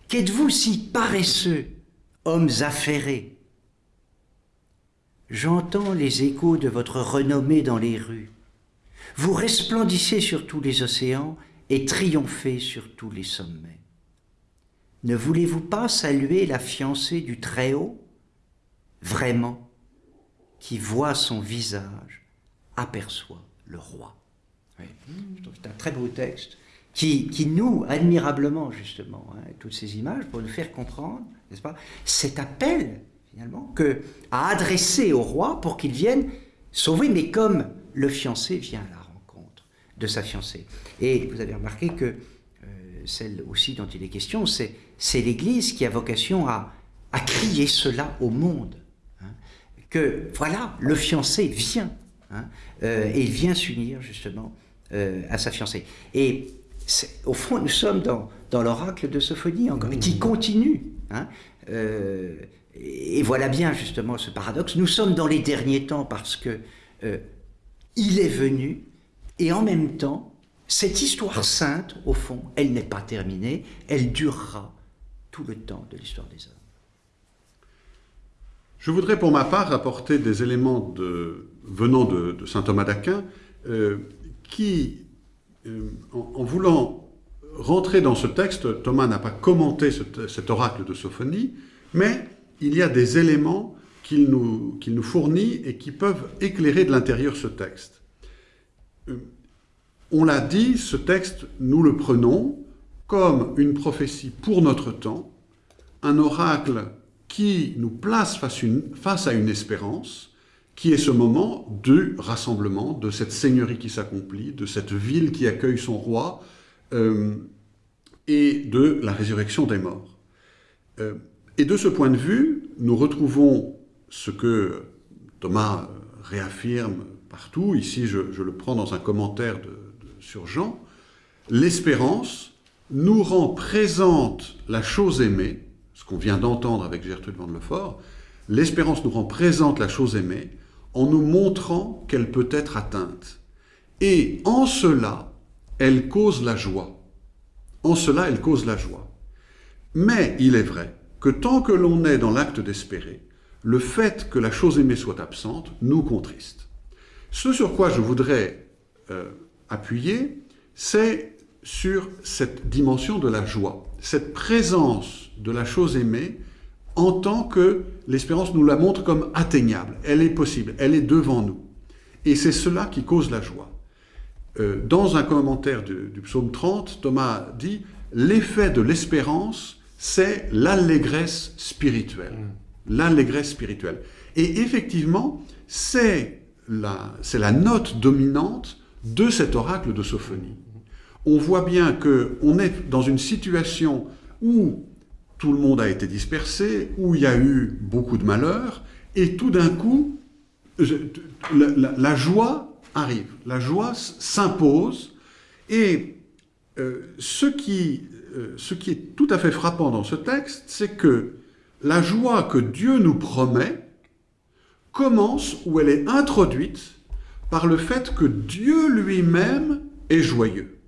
[SPEAKER 2] Qu'êtes-vous si paresseux, hommes affairés? J'entends les échos de votre renommée dans les rues. Vous resplendissez sur tous les océans et triomphez sur tous les sommets. Ne voulez-vous pas saluer la fiancée du Très-Haut? Vraiment, qui voit son visage, aperçoit le roi. C'est un très beau texte qui, qui noue admirablement, justement, hein, toutes ces images pour nous faire comprendre, n'est-ce pas, cet appel, finalement, que, à adresser au roi pour qu'il vienne sauver, mais comme le fiancé vient à la rencontre de sa fiancée. Et vous avez remarqué que euh, celle aussi dont il est question, c'est l'Église qui a vocation à, à crier cela au monde. Que voilà, le fiancé vient, hein, euh, et il vient s'unir justement euh, à sa fiancée. Et au fond, nous sommes dans, dans l'oracle de Sophonie encore, qui continue. Hein, euh, et voilà bien justement ce paradoxe. Nous sommes dans les derniers temps parce que euh, il est venu, et en même temps, cette histoire sainte, au fond, elle n'est pas terminée, elle durera tout le temps de l'histoire des hommes.
[SPEAKER 3] Je voudrais pour ma part apporter des éléments venant de, saint Thomas d'Aquin euh, qui, euh, en, voulant rentrer dans ce texte, Thomas n'a pas commenté ce, cet oracle de Sophonie, mais il y a des éléments qu'il nous, qu'il nous, fournit et qui peuvent éclairer de l'intérieur ce texte. Euh, on l'a dit, ce texte, nous le prenons comme une prophétie pour notre temps, un oracle qui nous place face, à une espérance, qui est ce moment du rassemblement, de cette seigneurie qui s'accomplit, de cette ville qui accueille son roi, euh, et de la résurrection des morts. Euh, et de ce point de vue, nous retrouvons ce que Thomas réaffirme partout, ici je, le prends dans un commentaire sur Jean, l'espérance nous rend présente la chose aimée, qu'on vient d'entendre avec Gertrude Van Lefort, l'espérance nous rend présente la chose aimée en nous montrant qu'elle peut être atteinte. Et en cela, elle cause la joie. En cela, elle cause la joie. Mais il est vrai que tant que l'on est dans l'acte d'espérer, le fait que la chose aimée soit absente nous contriste. Ce sur quoi je voudrais euh, appuyer, c'est sur cette dimension de la joie, cette présence de la chose aimée en tant que l'espérance nous la montre comme atteignable. Elle est possible, elle est devant nous. Et c'est cela qui cause la joie. Euh, dans un commentaire du, du psaume 30, Thomas dit « L'effet de l'espérance, c'est l'allégresse spirituelle. Mm. L'allégresse spirituelle. Et effectivement, c'est la, la note dominante de cet oracle de Sophonie. On voit bien qu'on est dans une situation où tout le monde a été dispersé, où il y a eu beaucoup de malheurs, et tout d'un coup, la, joie arrive, la joie s'impose, et euh, ce, qui, euh, ce qui est tout à fait frappant dans ce texte, c'est que la joie que Dieu nous promet commence ou elle est introduite par le fait que Dieu lui-même est joyeux.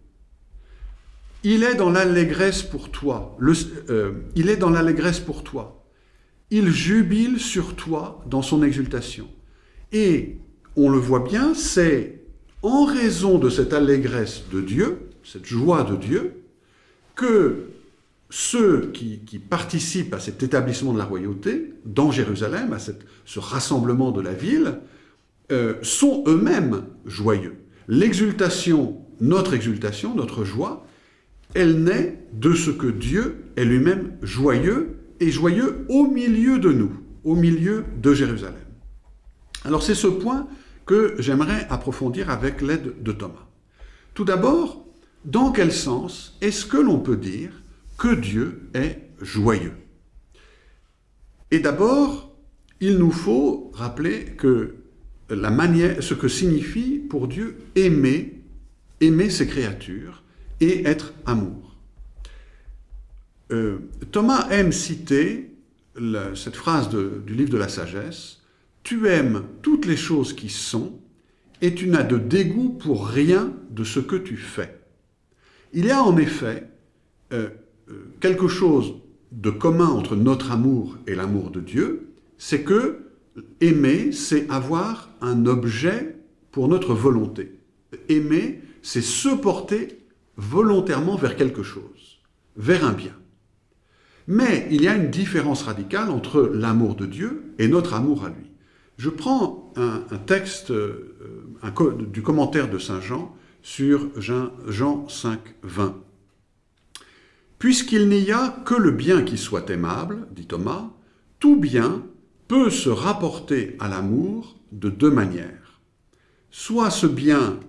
[SPEAKER 3] Il est dans l'allégresse pour toi. Euh, il est dans l'allégresse pour toi. Il jubile sur toi dans son exultation. Et on le voit bien, c'est en raison de cette allégresse de Dieu, cette joie de Dieu, que ceux qui, participent à cet établissement de la royauté dans Jérusalem, à ce rassemblement de la ville, euh, sont eux-mêmes joyeux. L'exultation, notre exultation, notre joie, elle naît de ce que Dieu est lui-même joyeux, et joyeux au milieu de nous, au milieu de Jérusalem. Alors c'est ce point que j'aimerais approfondir avec l'aide de Thomas. Tout d'abord, dans quel sens est-ce que l'on peut dire que Dieu est joyeux? Et d'abord, il nous faut rappeler que la manière, ce que signifie pour Dieu aimer, aimer ses créatures, et être amour. Euh, Thomas aime citer cette phrase du livre de la sagesse, « Tu aimes toutes les choses qui sont, et tu n'as de dégoût pour rien de ce que tu fais. » Il y a en effet euh, euh, quelque chose de commun entre notre amour et l'amour de Dieu, c'est que aimer, c'est avoir un objet pour notre volonté. Aimer, c'est se porter volontairement vers quelque chose, vers un bien. Mais il y a une différence radicale entre l'amour de Dieu et notre amour à lui. Je prends un, texte euh, du commentaire de Saint Jean sur Jean 5, 20. Puisqu'il n'y a que le bien qui soit aimable, dit Thomas, tout bien peut se rapporter à l'amour de deux manières. Soit ce bien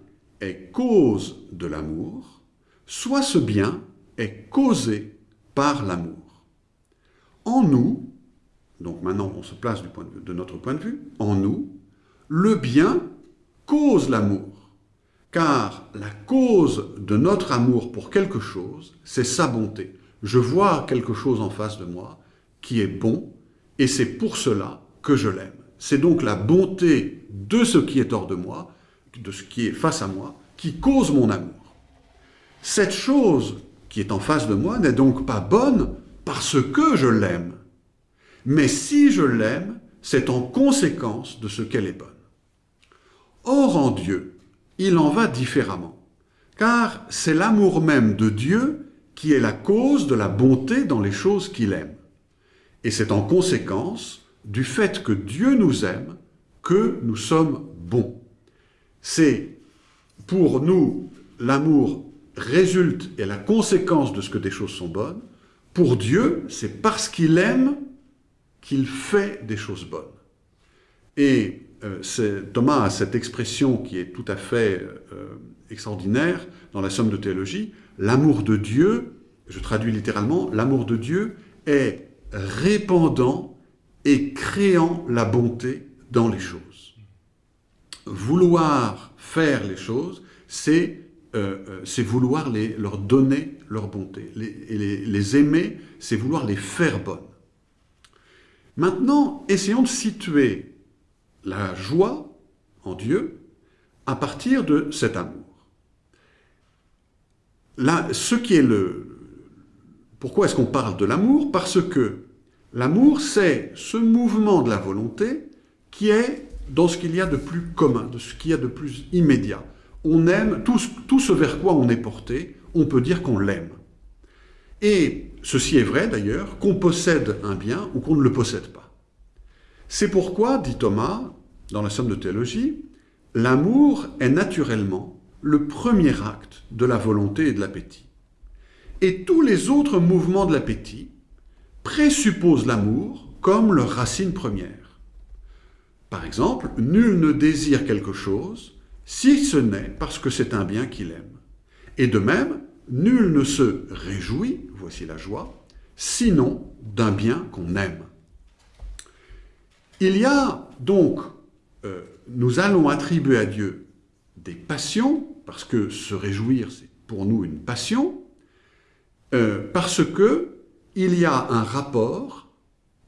[SPEAKER 3] est cause de l'amour, soit ce bien est causé par l'amour. En nous, donc maintenant on se place de notre point de vue, en nous, le bien cause l'amour, car la cause de notre amour pour quelque chose, c'est sa bonté. Je vois quelque chose en face de moi qui est bon, et c'est pour cela que je l'aime. C'est donc la bonté de ce qui est hors de moi, de ce qui est face à moi, qui cause mon amour. Cette chose qui est en face de moi n'est donc pas bonne parce que je l'aime. Mais si je l'aime, c'est en conséquence de ce qu'elle est bonne. Or en Dieu, il en va différemment, car c'est l'amour même de Dieu qui est la cause de la bonté dans les choses qu'il aime. Et c'est en conséquence du fait que Dieu nous aime que nous sommes bons. C'est pour nous, l'amour résulte et la conséquence de ce que des choses sont bonnes. Pour Dieu, c'est parce qu'il aime qu'il fait des choses bonnes. Et euh, Thomas a cette expression qui est tout à fait euh, extraordinaire dans la Somme de théologie, l'amour de Dieu, je traduis littéralement, l'amour de Dieu est répandant et créant la bonté dans les choses. Vouloir faire les choses, c'est euh, vouloir les, leur donner leur bonté. Les, les, les aimer, c'est vouloir les faire bonnes. Maintenant, essayons de situer la joie en Dieu à partir de cet amour. Là, ce qui est le... Pourquoi est-ce qu'on parle de l'amour? Parce que l'amour, c'est ce mouvement de la volonté qui est dans ce qu'il y a de plus commun, de ce qu'il y a de plus immédiat. On aime tout, ce vers quoi on est porté, on peut dire qu'on l'aime. Et ceci est vrai d'ailleurs, qu'on possède un bien ou qu'on ne le possède pas. C'est pourquoi, dit Thomas, dans la Somme de théologie, l'amour est naturellement le premier acte de la volonté et de l'appétit. Et tous les autres mouvements de l'appétit présupposent l'amour comme leur racine première. Par exemple, nul ne désire quelque chose si ce n'est parce que c'est un bien qu'il aime. Et de même, nul ne se réjouit, voici la joie, sinon d'un bien qu'on aime. Il y a donc, euh, nous allons attribuer à Dieu des passions, parce que se réjouir, c'est pour nous une passion, euh, parce que il y a un rapport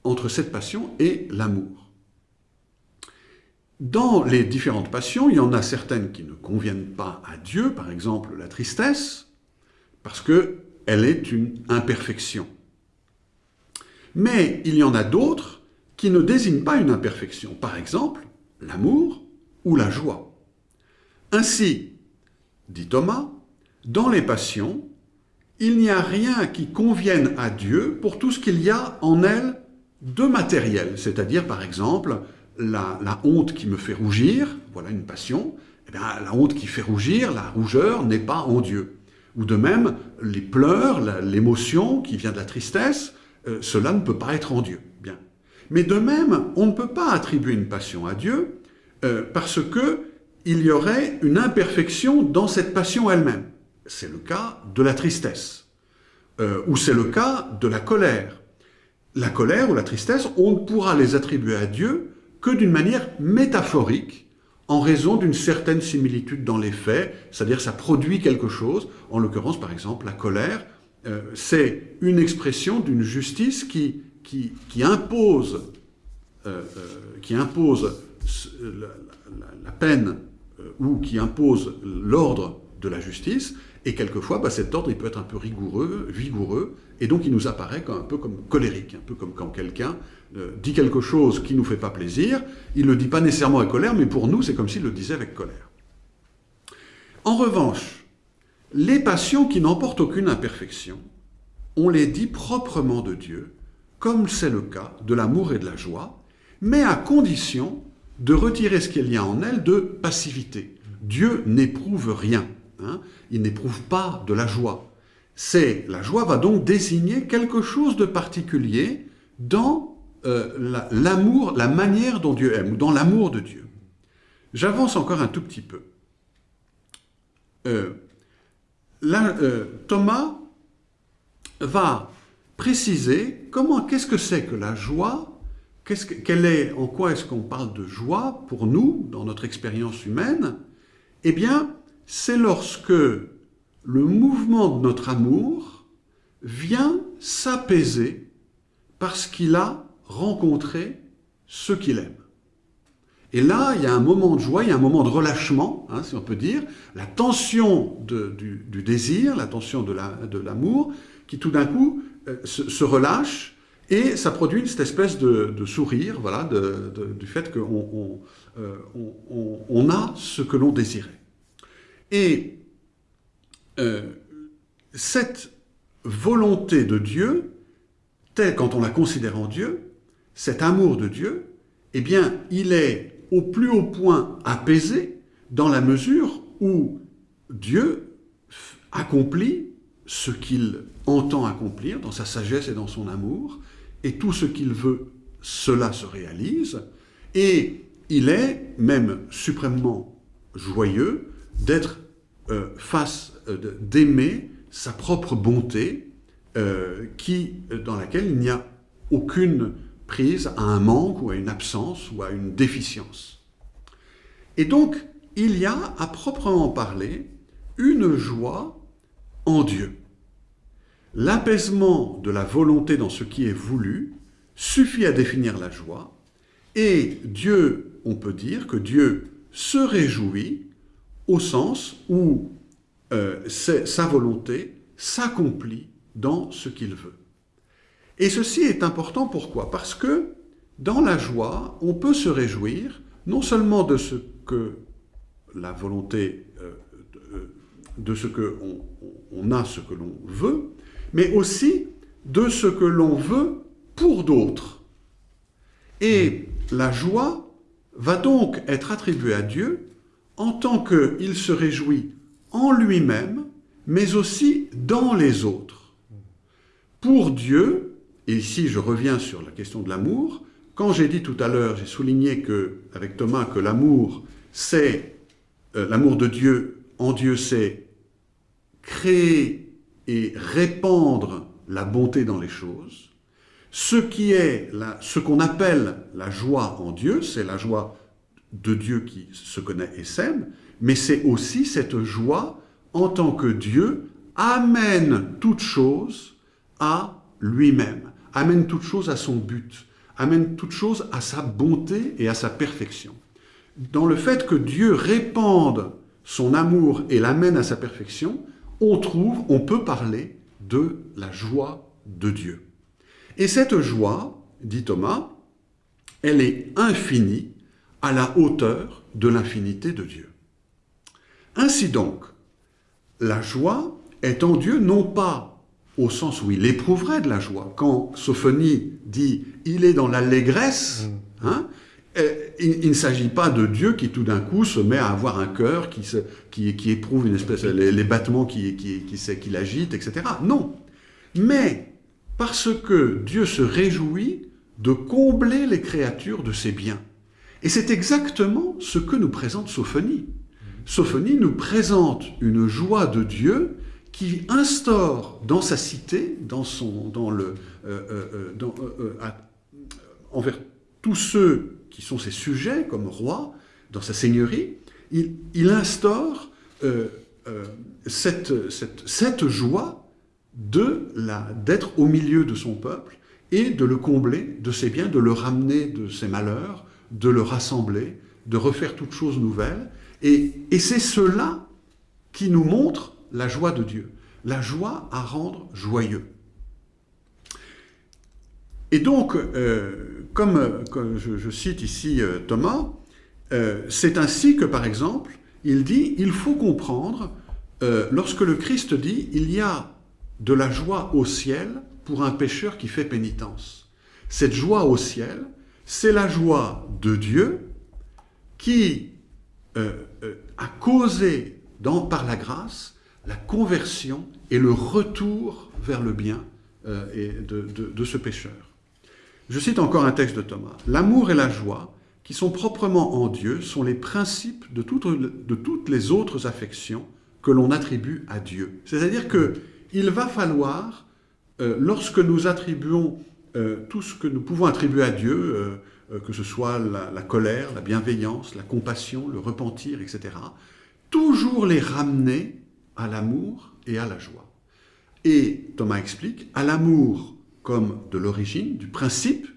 [SPEAKER 3] entre cette passion et l'amour. Dans les différentes passions, il y en a certaines qui ne conviennent pas à Dieu, par exemple la tristesse, parce qu'elle est une imperfection. Mais il y en a d'autres qui ne désigne pas une imperfection, par exemple l'amour ou la joie. Ainsi, dit Thomas, dans les passions, il n'y a rien qui convienne à Dieu pour tout ce qu'il y a en elles de matériel, c'est-à-dire par exemple la, honte qui me fait rougir, voilà une passion, eh bien, la honte qui fait rougir, la rougeur n'est pas en Dieu. Ou de même, les pleurs, l'émotion qui vient de la tristesse, euh, cela ne peut pas être en Dieu. Bien. Mais de même, on ne peut pas attribuer une passion à Dieu euh, parce que il y aurait une imperfection dans cette passion elle-même. C'est le cas de la tristesse, euh, ou c'est le cas de la colère. La colère ou la tristesse, on ne pourra les attribuer à Dieu que d'une manière métaphorique, en raison d'une certaine similitude dans les faits, c'est-à-dire ça produit quelque chose, en l'occurrence par exemple la colère, euh, c'est une expression d'une justice qui qui, impose, euh, euh, qui impose la, peine ou qui impose l'ordre de la justice, et quelquefois, bah, cet ordre il peut être un peu rigoureux, vigoureux, et donc il nous apparaît un peu comme colérique, un peu comme quand quelqu'un dit quelque chose qui ne nous fait pas plaisir, il ne le dit pas nécessairement avec colère, mais pour nous, c'est comme s'il le disait avec colère. En revanche, les passions qui n'emportent aucune imperfection, on les dit proprement de Dieu, comme c'est le cas de l'amour et de la joie, mais à condition de retirer ce qu'il y a en elles de passivité. Dieu n'éprouve rien, hein. il n'éprouve pas de la joie. C'est La joie va donc désigner quelque chose de particulier dans euh, l'amour, la, manière dont Dieu aime, ou dans l'amour de Dieu. J'avance encore un tout petit peu. Euh, euh, Thomas va préciser comment, qu'est-ce que c'est que la joie, qu'est-ce quelle est, en quoi est-ce qu'on parle de joie pour nous, dans notre expérience humaine Eh bien, c'est lorsque le mouvement de notre amour vient s'apaiser parce qu'il a rencontré ce qu'il aime. Et là, il y a un moment de joie, il y a un moment de relâchement, hein, si on peut dire, la tension du, désir, la tension de l'amour, qui tout d'un coup euh, se, relâche, et ça produit cette espèce de, sourire, voilà, du fait qu'on euh, a ce que l'on désirait. Et euh, cette volonté de Dieu, telle quand on la considère en Dieu, cet amour de Dieu, eh bien, il est au plus haut point apaisé dans la mesure où Dieu accomplit ce qu'il entend accomplir dans sa sagesse et dans son amour, et tout ce qu'il veut, cela se réalise, et il est même suprêmement joyeux d'être euh, face, euh, d'aimer sa propre bonté, euh, qui, dans laquelle il n'y a aucune prise à un manque ou à une absence ou à une déficience. Et donc, il y a, à proprement parler, une joie en Dieu. L'apaisement de la volonté dans ce qui est voulu suffit à définir la joie, et Dieu, on peut dire que Dieu se réjouit au sens où euh, sa volonté s'accomplit dans ce qu'il veut. Et ceci est important pourquoi? Parce que dans la joie, on peut se réjouir non seulement de ce que la volonté, euh, de, ce que on, a ce que l'on veut, mais aussi de ce que l'on veut pour d'autres. Et la joie va donc être attribuée à Dieu en tant qu'il se réjouit en lui-même, mais aussi dans les autres. Pour Dieu, et ici, je reviens sur la question de l'amour. Quand j'ai dit tout à l'heure, j'ai souligné que, avec Thomas que l'amour, c'est euh, l'amour de Dieu en Dieu, c'est créer et répandre la bonté dans les choses. Ce qui est ce qu'on appelle la joie en Dieu, c'est la joie de Dieu qui se connaît et s'aime, mais c'est aussi cette joie en tant que Dieu amène toute chose à lui-même amène toute chose à son but, amène toute chose à sa bonté et à sa perfection. Dans le fait que Dieu répande son amour et l'amène à sa perfection, on trouve, on peut parler de la joie de Dieu. Et cette joie, dit Thomas, elle est infinie à la hauteur de l'infinité de Dieu. Ainsi donc, la joie est en Dieu non pas au sens où il éprouverait de la joie. Quand Sophonie dit « il est dans l'allégresse mm. hein, euh, il, ne s'agit pas de Dieu qui tout d'un coup se met à avoir un cœur qui, qui, éprouve une espèce les, battements qui, qui, qui, qui l'agite, etc. Non. Mais parce que Dieu se réjouit de combler les créatures de ses biens. Et c'est exactement ce que nous présente Sophonie. Sophonie nous présente une joie de Dieu qui instaure dans sa cité, dans son, dans le, euh, euh, euh, envers tous ceux qui sont ses sujets comme roi, dans sa seigneurie, il, instaure cette, cette, cette, joie d'être au milieu de son peuple et de le combler de ses biens, de le ramener de ses malheurs, de le rassembler, de refaire toutes choses nouvelles. Et, et c'est cela qui nous montre la joie de Dieu. La joie à rendre joyeux. Et donc, euh, comme, je, cite ici euh, Thomas, euh, c'est ainsi que, par exemple, il dit, il faut comprendre, lorsque le Christ dit, il y a de la joie au ciel pour un pécheur qui fait pénitence. Cette joie au ciel, c'est la joie de Dieu qui a causé par la grâce la conversion et le retour vers le bien euh, de, ce pécheur. Je cite encore un texte de Thomas. L'amour et la joie, qui sont proprement en Dieu, sont les principes de toutes, les autres affections que l'on attribue à Dieu. C'est-à-dire que il va falloir, euh, lorsque nous attribuons euh, tout ce que nous pouvons attribuer à Dieu, que ce soit la, colère, la bienveillance, la compassion, le repentir, etc., toujours les ramener à l'amour et à la joie. Et Thomas explique, à l'amour comme de l'origine, du principe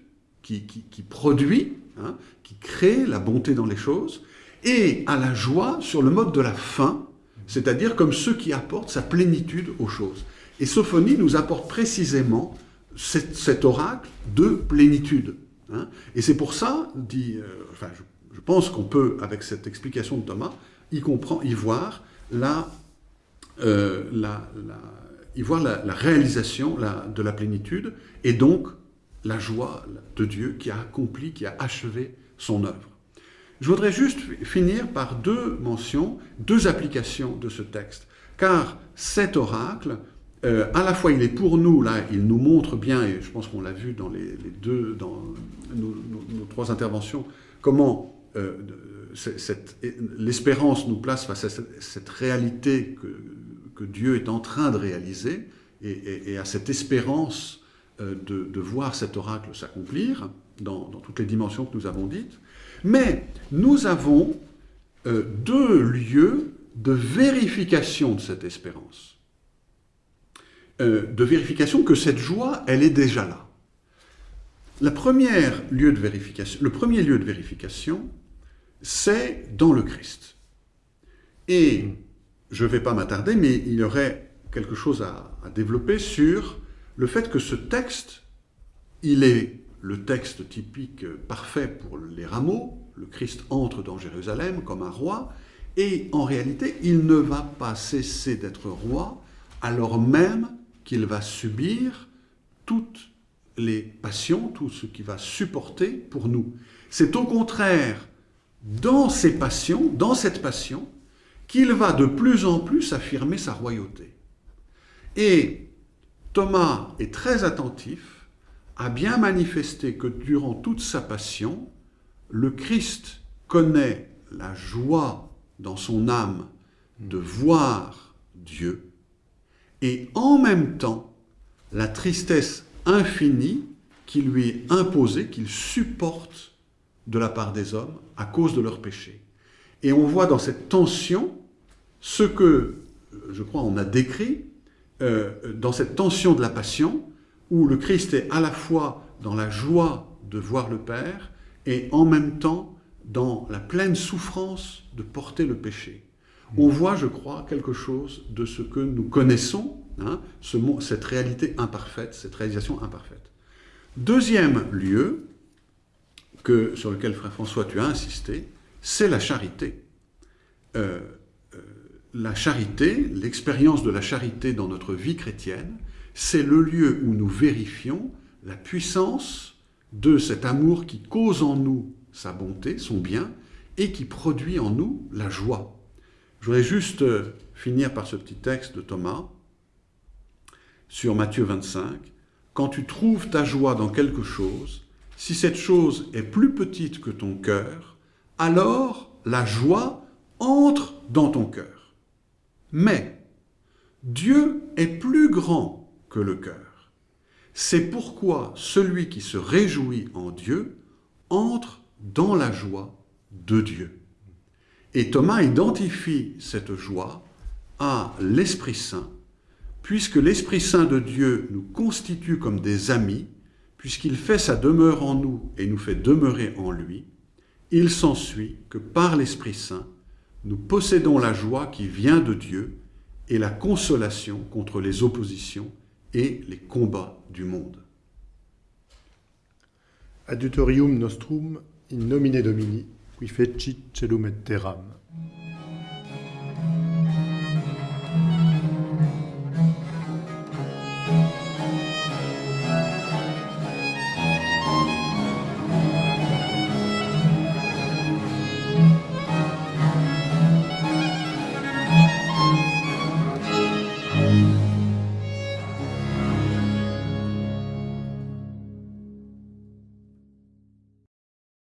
[SPEAKER 3] qui, produit, hein, qui crée la bonté dans les choses, et à la joie sur le mode de la fin, c'est-à-dire comme ceux qui apportent sa plénitude aux choses. Et Sophonie nous apporte précisément cet, oracle de plénitude. Hein. Et c'est pour ça, dit, euh, enfin, je, pense qu'on peut, avec cette explication de Thomas, y, comprend, y voir la, euh, la, la, y voir la, réalisation de la plénitude et donc la joie de Dieu qui a accompli, qui a achevé son œuvre. Je voudrais juste finir par deux mentions, deux applications de ce texte. Car cet oracle, euh, à la fois il est pour nous, là, il nous montre bien, et je pense qu'on l'a vu dans les, deux, dans nos trois interventions, comment euh, l'espérance nous place face à cette, réalité que, Dieu est en train de réaliser, et, à cette espérance euh, de, voir cet oracle s'accomplir dans, toutes les dimensions que nous avons dites. Mais nous avons euh, deux lieux de vérification de cette espérance. De vérification que cette joie, elle est déjà là. Le premier lieu de vérification, c'est dans le Christ. Et je ne vais pas m'attarder, mais il y aurait quelque chose à, développer sur le fait que ce texte, il est le texte typique parfait pour les rameaux, le Christ entre dans Jérusalem comme un roi, et en réalité, il ne va pas cesser d'être roi alors même qu'il va subir toutes les passions, tout ce qu'il va supporter pour nous. C'est au contraire dans ces passions, dans cette passion, qu'il va de plus en plus affirmer sa royauté. Et Thomas est très attentif a bien manifesté que durant toute sa passion, le Christ connaît la joie dans son âme de voir Dieu et en même temps la tristesse infinie qui lui est imposée, qu'il supporte de la part des hommes à cause de leurs péchés. Et on voit dans cette tension ce que, je crois, on a décrit, euh, dans cette tension de la passion, où le Christ est à la fois dans la joie de voir le Père et en même temps dans la pleine souffrance de porter le péché. On voit, je crois, quelque chose de ce que nous connaissons, hein, ce, cette réalité imparfaite, cette réalisation imparfaite. Deuxième lieu que, sur lequel, Frère François, tu as insisté, c'est la charité. Euh, euh, la charité, l'expérience de la charité dans notre vie chrétienne, c'est le lieu où nous vérifions la puissance de cet amour qui cause en nous sa bonté, son bien, et qui produit en nous la joie. Je voudrais juste euh, finir par ce petit texte de Thomas sur Matthieu 25. Quand tu trouves ta joie dans quelque chose, si cette chose est plus petite que ton cœur, alors la joie entre dans ton cœur. Mais Dieu est plus grand que le cœur. C'est pourquoi celui qui se réjouit en Dieu entre dans la joie de Dieu. Et Thomas identifie cette joie à l'Esprit Saint, puisque l'Esprit Saint de Dieu nous constitue comme des amis, puisqu'il fait sa demeure en nous et nous fait demeurer en lui, il s'ensuit que par l'Esprit Saint, nous possédons la joie qui vient de Dieu et la consolation contre les oppositions et les combats du monde.
[SPEAKER 4] Adjutorium nostrum in nomine Domini, qui fecit celum et terram.